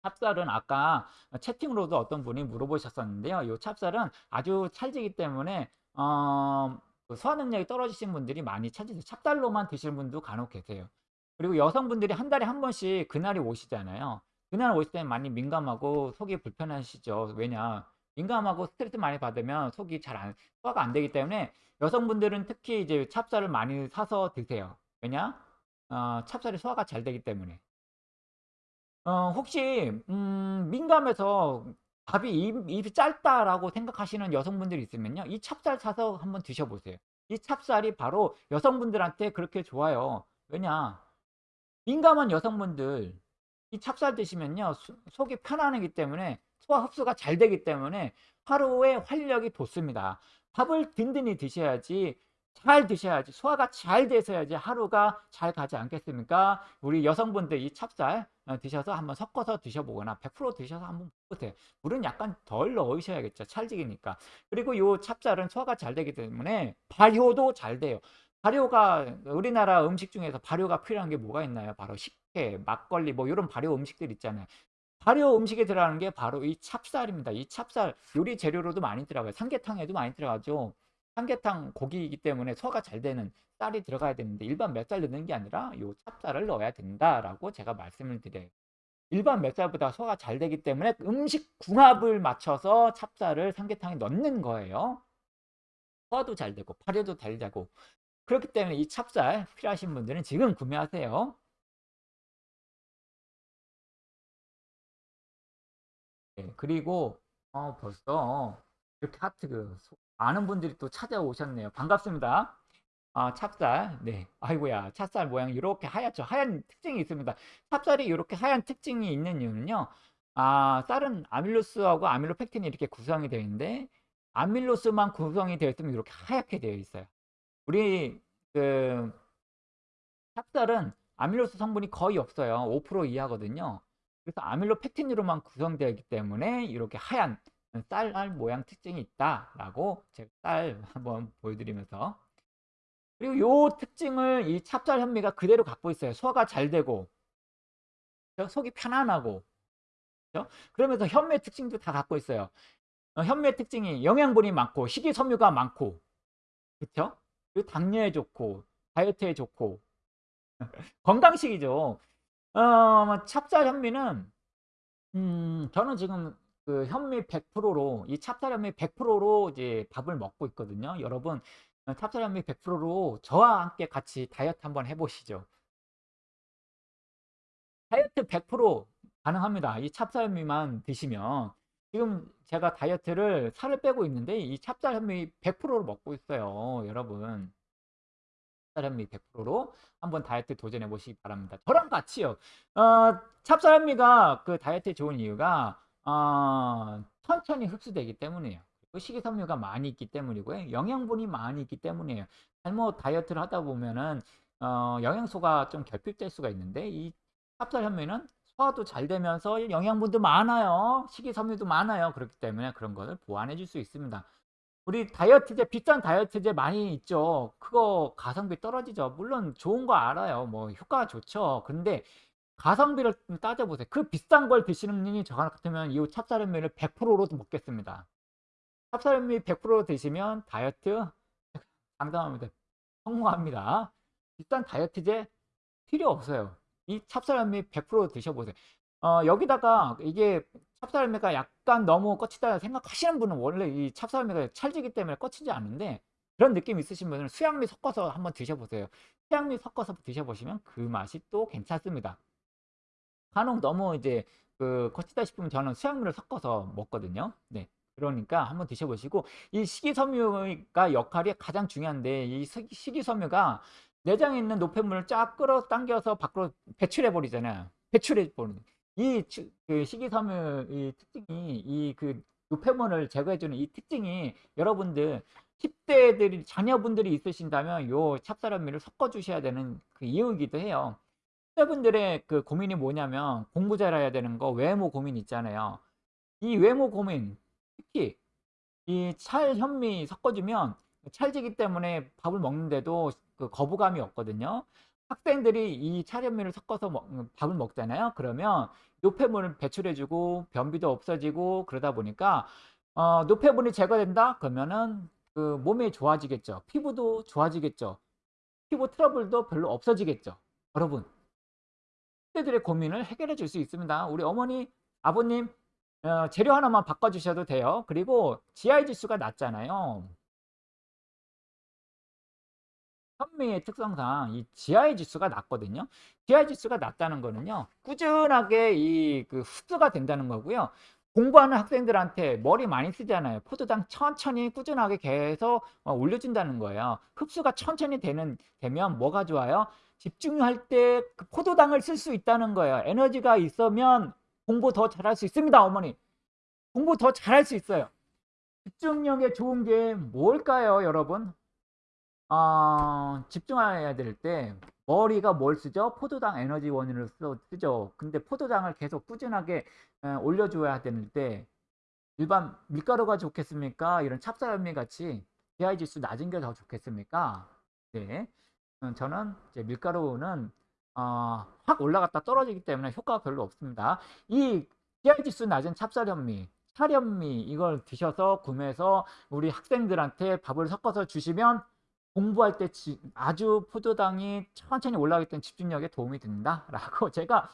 찹쌀은 아까 채팅으로도 어떤 분이 물어보셨었는데요. 이 찹쌀은 아주 찰지기 때문에 어, 그 소화 능력이 떨어지신 분들이 많이 찾으세요. 찹쌀로만 드시는 분도 간혹 계세요. 그리고 여성분들이 한 달에 한 번씩 그날이 오시잖아요. 그날 오실 때는 많이 민감하고 속이 불편하시죠. 왜냐? 민감하고 스트레스 많이 받으면 속이 잘 안, 소화가 안 되기 때문에 여성분들은 특히 이제 찹쌀을 많이 사서 드세요. 왜냐? 어, 찹쌀이 소화가 잘 되기 때문에. 어 혹시 음 민감해서 밥이 입 입이 짧다라고 생각하시는 여성분들이 있으면요. 이 찹쌀 사서 한번 드셔 보세요. 이 찹쌀이 바로 여성분들한테 그렇게 좋아요. 왜냐? 민감한 여성분들 이 찹쌀 드시면요. 수, 속이 편안하기 때문에 소화 흡수가 잘 되기 때문에 하루에 활력이 돋습니다. 밥을 든든히 드셔야지 잘 드셔야지 소화가 잘 되셔야지 하루가 잘 가지 않겠습니까? 우리 여성분들 이 찹쌀 어, 드셔서 한번 섞어서 드셔보거나 100% 드셔서 한번 보세요. 물은 약간 덜 넣으셔야겠죠. 찰지기니까. 그리고 이 찹쌀은 소화가 잘 되기 때문에 발효도 잘 돼요. 발효가 우리나라 음식 중에서 발효가 필요한 게 뭐가 있나요? 바로 식혜, 막걸리 뭐 이런 발효 음식들 있잖아요. 발효 음식에 들어가는 게 바로 이 찹쌀입니다. 이 찹쌀 요리 재료로도 많이 들어가요. 삼계탕에도 많이 들어가죠. 삼계탕 고기이기 때문에 소화가 잘 되는 쌀이 들어가야 되는데 일반 맵쌀 넣는 게 아니라 요 찹쌀을 넣어야 된다라고 제가 말씀을 드려요. 일반 맵쌀보다 소화가 잘 되기 때문에 음식 궁합을 맞춰서 찹쌀을 삼계탕에 넣는 거예요. 소화도 잘 되고 발효도 잘 되고 그렇기 때문에 이 찹쌀 필요하신 분들은 지금 구매하세요. 네, 그리고 어, 벌써 이렇게 하트 그 소- 많은 분들이 또 찾아오셨네요. 반갑습니다. 아, 찹쌀. 네. 아이고야. 찹쌀 모양 이렇게 하얗죠. 하얀 특징이 있습니다. 찹쌀이 이렇게 하얀 특징이 있는 이유는요. 아, 쌀은 아밀로스하고 아밀로펙틴이 이렇게 구성이 되어 있는데 아밀로스만 구성이 되어 있으면 이렇게 하얗게 되어 있어요. 우리 그 찹쌀은 아밀로스 성분이 거의 없어요. 5% 이하거든요. 그래서 아밀로펙틴으로만 구성되어 있기 때문에 이렇게 하얀 쌀알 모양 특징이 있다라고 제가 쌀 <laughs> 한번 보여드리면서 그리고 요 특징을 이 찹쌀 현미가 그대로 갖고 있어요. 소화가 잘 되고? 속이 편안하고 그죠? 그러면서 현미의 특징도 다 갖고 있어요. 어, 현미의 특징이 영양분이 많고 식이섬유가 많고 그렇죠? 그리고 당뇨에 좋고 다이어트에 좋고 <laughs> 건강식이죠. 어, 찹쌀 현미는 음, 저는 지금 그 현미 100%로 이 찹쌀 현미 100%로 이제 밥을 먹고 있거든요. 여러분 어, 찹쌀 현미 100%로 저와 함께 같이 다이어트 한번 해보시죠. 다이어트 100% 가능합니다. 이 찹쌀 현미만 드시면 지금 제가 다이어트를 살을 빼고 있는데 이 찹쌀 현미 100%로 먹고 있어요. 여러분 찹쌀 현미 100%로 한번 다이어트 도전해 보시기 바랍니다. 저랑 같이요. 어, 찹쌀 현미가 그 다이어트에 좋은 이유가 어, 천천히 흡수되기 때문이에요. 식이섬유가 많이 있기 때문이고요. 영양분이 많이 있기 때문이에요. 잘못 다이어트를 하다 보면은 어, 영양소가 좀 결핍될 수가 있는데 이 찹쌀 현미는 소화도 잘 되면서 영양분도 많아요. 식이섬유도 많아요. 그렇기 때문에 그런 것을 보완해 줄 수 있습니다. 우리 다이어트제 비싼 다이어트제 많이 있죠. 그거 가성비 떨어지죠. 물론 좋은 거 알아요. 뭐 효과가 좋죠. 근데 가성비를 좀 따져보세요. 그 비싼 걸 드시는 분이 저 같으면 이 찹쌀현미를 100%로 먹겠습니다. 찹쌀현미 100% 드시면 다이어트 <laughs> 장담합니다. 성공합니다. 비싼 다이어트제 필요 없어요. 이 찹쌀현미 100% 드셔보세요. 어, 여기다가 이게 찹쌀현미가 약간 너무 거치다 생각하시는 분은 원래 이 찹쌀현미가 찰지기 때문에 거치지 않는데 그런 느낌 있으신 분은 수양미 섞어서 한번 드셔보세요. 수양미 섞어서 드셔보시면 그 맛이 또 괜찮습니다. 간혹 너무 이제 그 거치다 싶으면 저는 수양미를 섞어서 먹거든요. 네. 그러니까 한번 드셔보시고 이 식이섬유가 역할이 가장 중요한데 이 식- 식이섬유가 내장에 있는 노폐물을 쫙 끌어당겨서 밖으로 배출해 버리잖아요. 배출해 버리는 이 치- 그 식이섬유 이 특징이 이 그 노폐물을 제거해 주는 이 특징이 여러분들 10대들이 자녀분들이 있으신다면 요 찹쌀현미를 섞어 주셔야 되는 그 이유이기도 해요. 10대분들의 그 고민이 뭐냐면 공부 잘해야 되는 거 외모 고민 있잖아요. 이 외모 고민 특히 이 찰현미 섞어주면 찰지기 때문에 밥을 먹는데도 그 거부감이 없거든요. 학생들이 이 찰현미를 섞어서 먹- 음, 밥을 먹잖아요. 그러면 노폐물을 배출해주고 변비도 없어지고 그러다 보니까 어, 노폐물이 제거된다? 그러면은 그 몸이 좋아지겠죠. 피부도 좋아지겠죠. 피부 트러블도 별로 없어지겠죠. 여러분, 학생들의 고민을 해결해 줄 수 있습니다. 우리 어머니, 아버님 어, 재료 하나만 바꿔주셔도 돼요. 그리고 GI 지수가 낮잖아요. 현미의 특성상 이 GI 지수가 낮거든요. GI 지수가 낮다는 거는요. 꾸준하게 이 그 흡수가 된다는 거고요. 공부하는 학생들한테 머리 많이 쓰잖아요. 포도당 천천히 꾸준하게 계속 어, 올려준다는 거예요. 흡수가 천천히 되는 되면 뭐가 좋아요? 집중할 때 그 포도당을 쓸 수 있다는 거예요. 에너지가 있으면 공부 더 잘할 수 있습니다, 어머니. 공부 더 잘할 수 있어요. 집중력에 좋은 게 뭘까요, 여러분? 아, 집중해야 될 때 머리가 뭘 쓰죠? 포도당 에너지원을 쓰- 쓰죠. 근데 포도당을 계속 꾸준하게 에, 올려줘야 되는 때 일반 밀가루가 좋겠습니까? 이런 찹쌀현미 같이 GI 지수 낮은 게 더 좋겠습니까? 네. 음, 저는 이제 밀가루는 어, 확 올라갔다 떨어지기 때문에 효과가 별로 없습니다. 이 GI 지수 낮은 찹쌀현미, 찰현미 이걸 드셔서 구매해서 우리 학생들한테 밥을 섞어서 주시면 공부할 때 지- 아주 포도당이 천천히 올라가기 때문에 집중력에 도움이 된다 라고 <laughs> 제가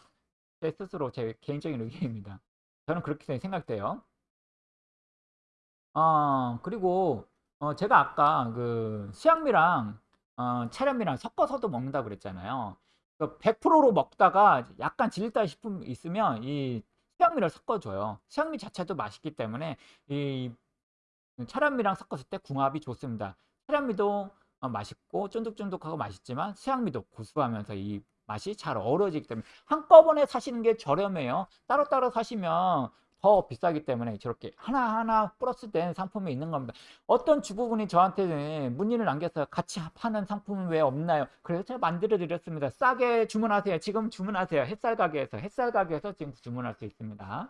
제 스스로 제 개인적인 의견입니다. 저는 그렇게 생각돼요. 어, 그리고 어 제가 아까 그 수양미랑 어 차련미랑 섞어서도 먹는다고 그랬잖아요. 그 100%로 먹다가 약간 질리다 싶으면 있으면 이 수양미를 섞어 줘요. 수양미 자체도 맛있기 때문에 이 차련미랑 섞었을 때 궁합이 좋습니다. 차련미도 어 맛있고 쫀득쫀득하고 맛있지만 수양미도 고소하면서 이 맛이 잘 어우러지기 때문에 한꺼번에 사시는 게 저렴해요. 따로따로 사시면 더 비싸기 때문에 저렇게 하나하나 플러스 된 상품이 있는 겁니다. 어떤 주부분이 저한테 문의를 남겼어요. 같이 파는 상품은 왜 없나요? 그래서 제가 만들어 드렸습니다. 싸게 주문하세요. 지금 주문하세요. 햇살 가게에서 햇살 가게에서 지금 주문할 수 있습니다.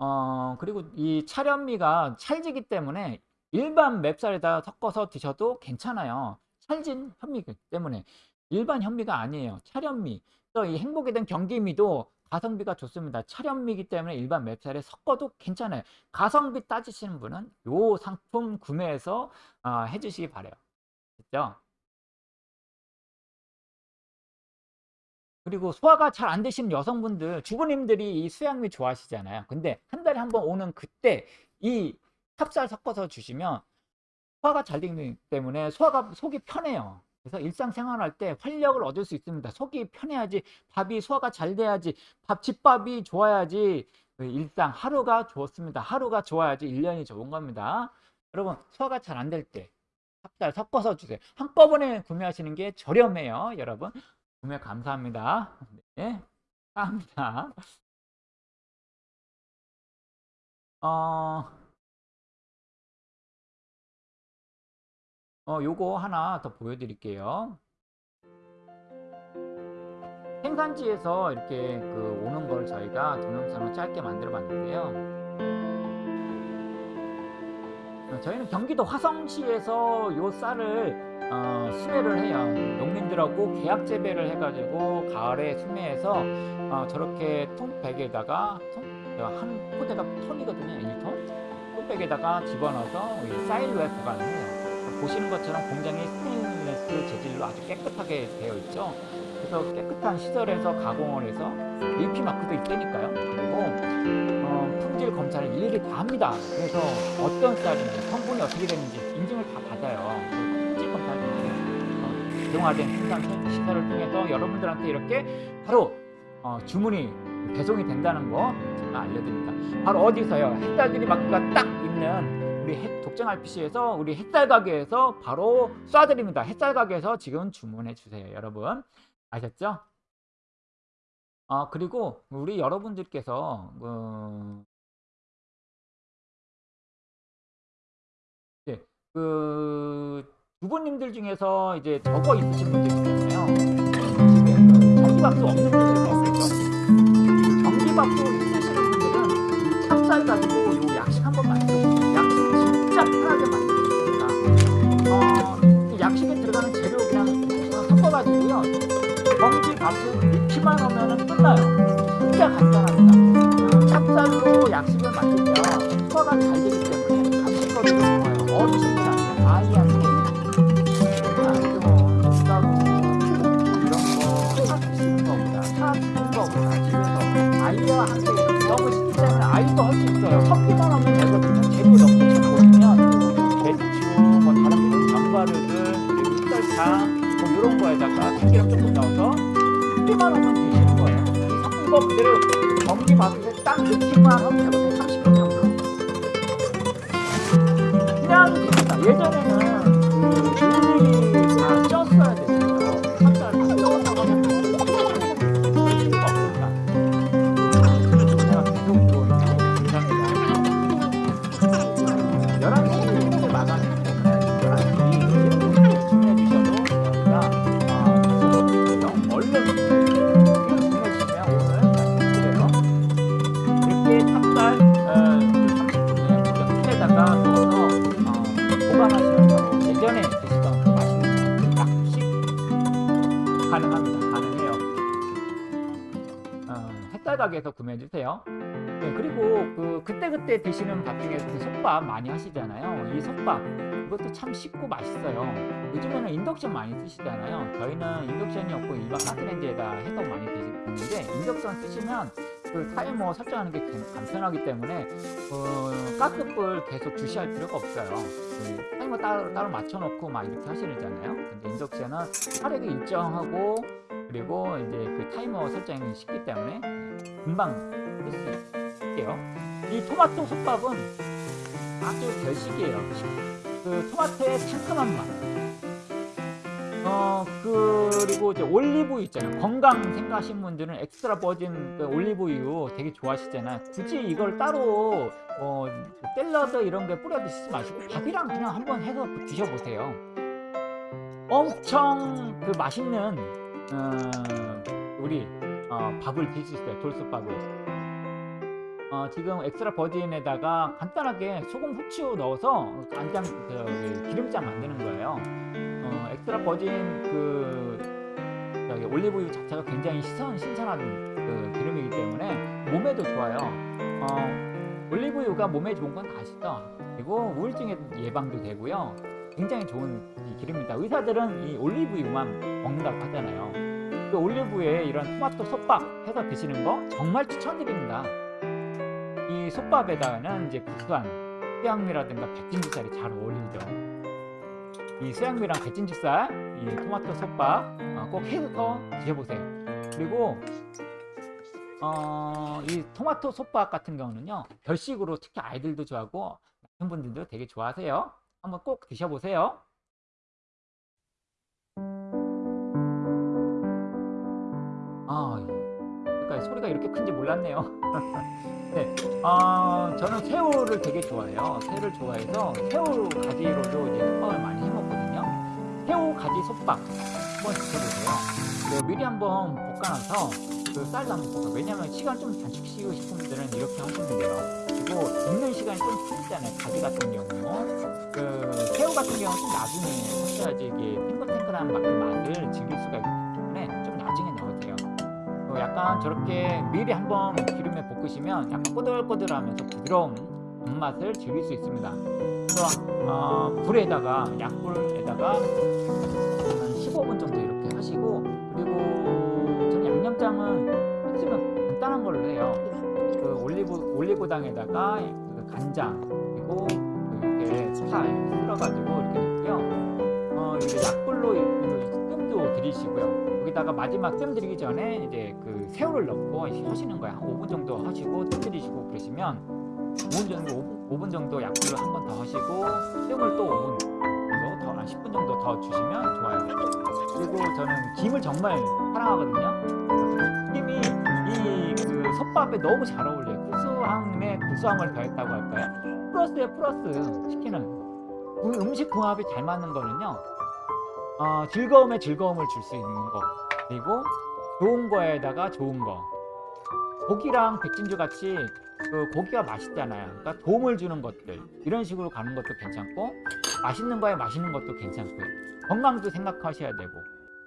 어 그리고 이 차련미가 찰지기 때문에 일반 맵쌀에다 섞어서 드셔도 괜찮아요. 찰진 현미이기 때문에 일반 현미가 아니에요. 차련미. 그래서 이 행복에 대한 경기미도 가성비가 좋습니다. 차련미이기 때문에 일반 맵쌀에 섞어도 괜찮아요. 가성비 따지시는 분은 요 상품 구매해서 어, 해주시기 바래요. 됐죠? 그리고 소화가 잘 안 되시는 여성분들, 주부님들이 이 수양미 좋아하시잖아요. 근데 한 달에 한 번 오는 그때 이 찹쌀 섞어서 주시면 소화가 잘 되기 때문에 소화가 속이 편해요. 그래서 일상생활할 때 활력을 얻을 수 있습니다. 속이 편해야지 밥이 소화가 잘 돼야지 밥 집밥이 좋아야지 그 일상 하루가 좋습니다. 하루가 좋아야지 1년이 좋은 겁니다. 여러분 소화가 잘 안 될 때 찹쌀 섞어서 주세요. 한꺼번에 구매하시는 게 저렴해요. 여러분 구매 감사합니다. 네, 감사합니다. 어, 어, 요거 하나 더 보여드릴게요. 생산지에서 이렇게 그 오는 걸 저희가 동영상을 짧게 만들어 봤는데요. 어, 저희는 경기도 화성시에서 요 쌀을 어, 수매를 해요. 농민들하고 계약 재배를 해가지고 가을에 수매해서 어, 저렇게 통백에다가 통, 한 포대가 톤이거든요. 1톤. 톤백에다가 집어넣어서 사일로에 보관을 해요. 보시는 것처럼 공장이 스테인리스 재질로 아주 깨끗하게 되어 있죠. 그래서 깨끗한 시설에서 가공을 해서 AP 마크도 있다니까요. 그리고 어, 품질 검사를 일일이 다 합니다. 그래서 어떤 쌀인지 성분이 어떻게 되는지 인증을 다 받아요. 품질 검사를 어, 대용화된 생산 시설을 통해서 여러분들한테 이렇게 바로 어, 주문이 배송이 된다는 거 제가 알려드립니다. 바로 어디서요? 햇살들이 마크가 딱 있는 우리 독점 RPC에서 우리 햇살 가게에서 바로 쏴드립니다. 햇살 가게에서 지금 주문해 주세요. 여러분 아셨죠? 아 그리고 우리 여러분들께서 그, 네, 그 주부님들 중에서 이제 적어 있으신 분들 있잖아요. 집에 그 전기밥도 없는 분들도 없겠죠. 전기밥도 있으시는 분들은 찹쌀 가지고 진짜 편하게 만들어줍니다. 어, 약식에 들어가는 재료 그냥 섞어가지고요. 정지 밥을 익히만 하면 끝나요. 진짜 간단합니다. 어, 찹쌀로 약식을 만들면 소화가 잘 되기 때문에 간식거리도 좋아요. 어르신들한테 아이한테 집에서 아이와 함께 너무 쉽기 때문에 아이도 할 수 있어요. 흑설탕 뭐 이런 거에다가 참기름 조금 넣어서 섞기만 하면 되시는 거예요. 이 섞은 거 그대로 전기 밥솥에 딱 넣기만 하면 되거든요. 30분 정도. 그냥 됩니다. 예전에는 그 그때그때 드시는 밥 중에 그 솥밥 많이 하시잖아요. 이 솥밥 이것도 참 쉽고 맛있어요. 요즘에는 인덕션 많이 쓰시잖아요. 저희는 인덕션이 없고 일반 가스레인지에다 해서 많이 드시는데 인덕션 쓰시면 그 타이머 설정하는 게 간- 간편하기 때문에 어, 가스불 계속 주시할 필요가 없어요. 그 타이머 따로, 따로 맞춰놓고 막 이렇게 하시잖아요. 근데 인덕션은 화력이 일정하고 그리고 이제 그 타이머 설정이 쉽기 때문에 금방 쓸 수 있게요. 이 토마토 솥밥은 아주 별식이에요. 그 토마토의 상큼한 맛. 어 그리고 이제 올리브유 있잖아요. 건강 생각하시는 분들은 엑스트라 버진 그 올리브유 되게 좋아하시잖아요. 굳이 이걸 따로 어 샐러드 이런 게 뿌려 드시지 마시고 밥이랑 그냥 한번 해서 드셔보세요. 엄청 그 맛있는 어, 우리 어, 밥을 드실 수 있어요. 돌솥밥을. 어, 지금 extra virgin에다가 간단하게 소금 후추 넣어서 간장 그 기름장 만드는 거예요. 어, extra virgin 그 저기 올리브유 자체가 굉장히 신선, 신선한 그 기름이기 때문에 몸에도 좋아요. 어, 올리브유가 몸에 좋은 건다 아시죠? 그리고 우울증의 예방도 되고요. 굉장히 좋은 이 기름입니다. 의사들은 이 올리브유만 먹는다고 하잖아요. 그 올리브유에 이런 토마토 솥밥 해서 드시는 거 정말 추천드립니다. 이 솥밥에다가는 이제 구수한 수양미라든가 백진주살이 잘 어울리죠. 이 수양미랑 백진주살, 이 토마토 솥밥 어, 꼭 해서 드셔보세요. 그리고 어, 이 토마토 솥밥 같은 경우는요 별식으로 특히 아이들도 좋아하고 남편분들도 되게 좋아하세요. 한번 꼭 드셔보세요. 아, 소리가 이렇게 큰지 몰랐네요. <laughs> 네, 어, 저는 새우를 되게 좋아해요. 새우를 좋아해서 새우 가지로도 이제 솥밥을 많이 해 먹거든요. 새우 가지 솥밥 한번 드셔보세요. 그 미리 한번 볶아놔서 그 쌀도 한번 볶아. 왜냐면 시간 좀 단축시키고 싶은 분들은 이렇게 하시면 돼요. 그리고 익는 시간이 좀 틀리잖아요. 가지 같은 경우. 그 새우 같은 경우는 좀 나중에 하셔야지 이게 탱글탱글한 맛, 그 맛을 즐길 수가 있기 약간 저렇게 미리 한번 기름에 볶으시면 약간 꼬들꼬들하면서 부드러운 맛을 즐길 수 있습니다. 그래서 어, 불에다가 약불에다가 한 15분 정도 이렇게 하시고 그리고 저는 양념장은 했으면 간단한 걸로 해요. 그 올리브 올리고당에다가 그 간장 그리고 그 이렇게 파 이렇게 쓸어가지고 이렇게 넣고요. 어 이제 약불로 뜸도 들이시고요. 여기다가 마지막 뜸 들이기 전에 이제 그 새우를 넣고 하시는 거예요. 한 5분 정도 하시고 뜸 들이시고 그러시면 5분 정도 5분, 5분 정도 약불을 한 번 더 하시고 새우를 또 5분 정도 더 한 10분 정도 더 주시면 좋아요. 그리고 저는 김을 정말 사랑하거든요. 김이 이 그 솥밥에 너무 잘 어울려요. 구수함에 구수함을 더했다고 할까요? 플러스에 플러스 시키는 음- 음식 궁합이 잘 맞는 거는요. 어, 즐거움에 즐거움을 줄 수 있는 거 그리고 좋은 거에다가 좋은 거 고기랑 백진주 같이 그 고기가 맛있잖아요. 그러니까 도움을 주는 것들 이런 식으로 가는 것도 괜찮고 맛있는 거에 맛있는 것도 괜찮고요. 건강도 생각하셔야 되고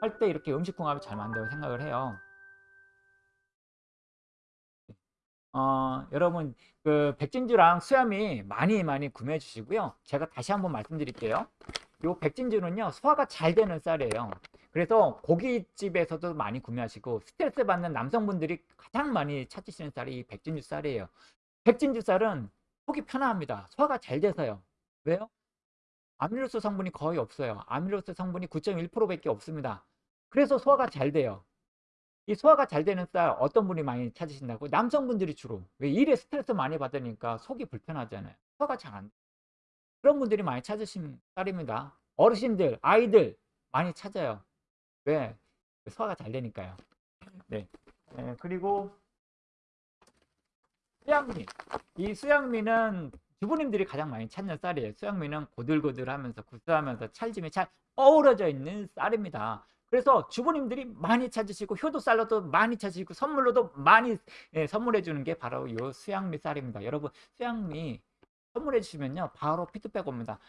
할 때 이렇게 음식 궁합이 잘 맞는다고 생각을 해요. 어, 여러분 그 백진주랑 수염이 많이 많이 구매해 주시고요. 제가 다시 한번 말씀드릴게요. 요 백진주는요 소화가 잘 되는 쌀이에요. 그래서 고깃집에서도 많이 구매하시고 스트레스 받는 남성분들이 가장 많이 찾으시는 쌀이 이 백진주 쌀이에요. 백진주 쌀은 속이 편안합니다. 소화가 잘 돼서요. 왜요? 아밀로스 성분이 거의 없어요. 아밀로스 성분이 9.1%밖에 없습니다. 그래서 소화가 잘 돼요. 이 소화가 잘 되는 쌀 어떤 분이 많이 찾으신다고? 남성분들이 주로. 왜 일에 스트레스 많이 받으니까 속이 불편하잖아요. 소화가 잘 안 돼. 그런 분들이 많이 찾으신 쌀입니다. 어르신들, 아이들 많이 찾아요. 왜? 소화가 잘 되니까요. 네. 네, 그리고 수양미. 이 수양미는 주부님들이 가장 많이 찾는 쌀이에요. 수양미는 고들고들하면서 구수하면서 찰짐이 잘 어우러져 있는 쌀입니다. 그래서 주부님들이 많이 찾으시고 효도 쌀로도 많이 찾으시고 선물로도 많이 예, 선물해 주는 게 바로 이 수양미 쌀입니다. 여러분 수양미 선물해 주시면요 바로 피드백 옵니다.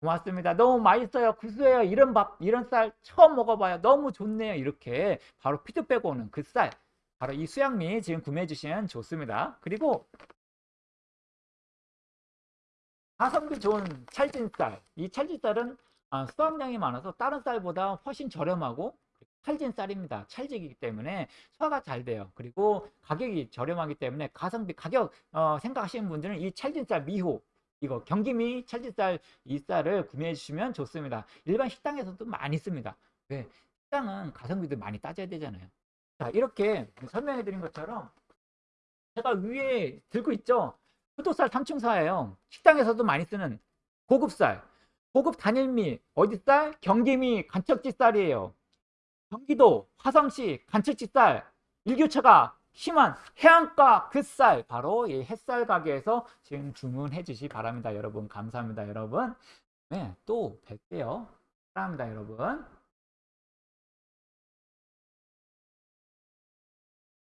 고맙습니다. 너무 맛있어요. 구수해요. 이런 밥, 이런 쌀 처음 먹어봐요. 너무 좋네요. 이렇게 바로 피드백 오는 그 쌀. 바로 이 수양미 지금 구매해 주시면 좋습니다. 그리고 가성비 좋은 찰진 쌀. 이 찰진 쌀은 아, 수확량이 많아서 다른 쌀보다 훨씬 저렴하고 찰진 쌀입니다. 찰지기 때문에 소화가 잘 돼요. 그리고 가격이 저렴하기 때문에 가성비 가격 어, 생각하시는 분들은 이 찰진 쌀 미호 이거 경기미 찰진 쌀 이 쌀을 구매해 주시면 좋습니다. 일반 식당에서도 많이 씁니다. 왜? 식당은 가성비도 많이 따져야 되잖아요. 자 이렇게 설명해 드린 것처럼 제가 위에 들고 있죠. 푸도쌀 삼층사예요. 식당에서도 많이 쓰는 고급쌀. 고급 단일미 어디 쌀? 경기미 간척지 쌀이에요. 경기도 화성시 간척지 쌀. 일교차가 심한 해안가 그 쌀 바로 이 햇살 가게에서 지금 주문해 주시 기 바랍니다. 여러분 감사합니다. 여러분. 네, 또 뵐게요. 사랑합니다. 여러분.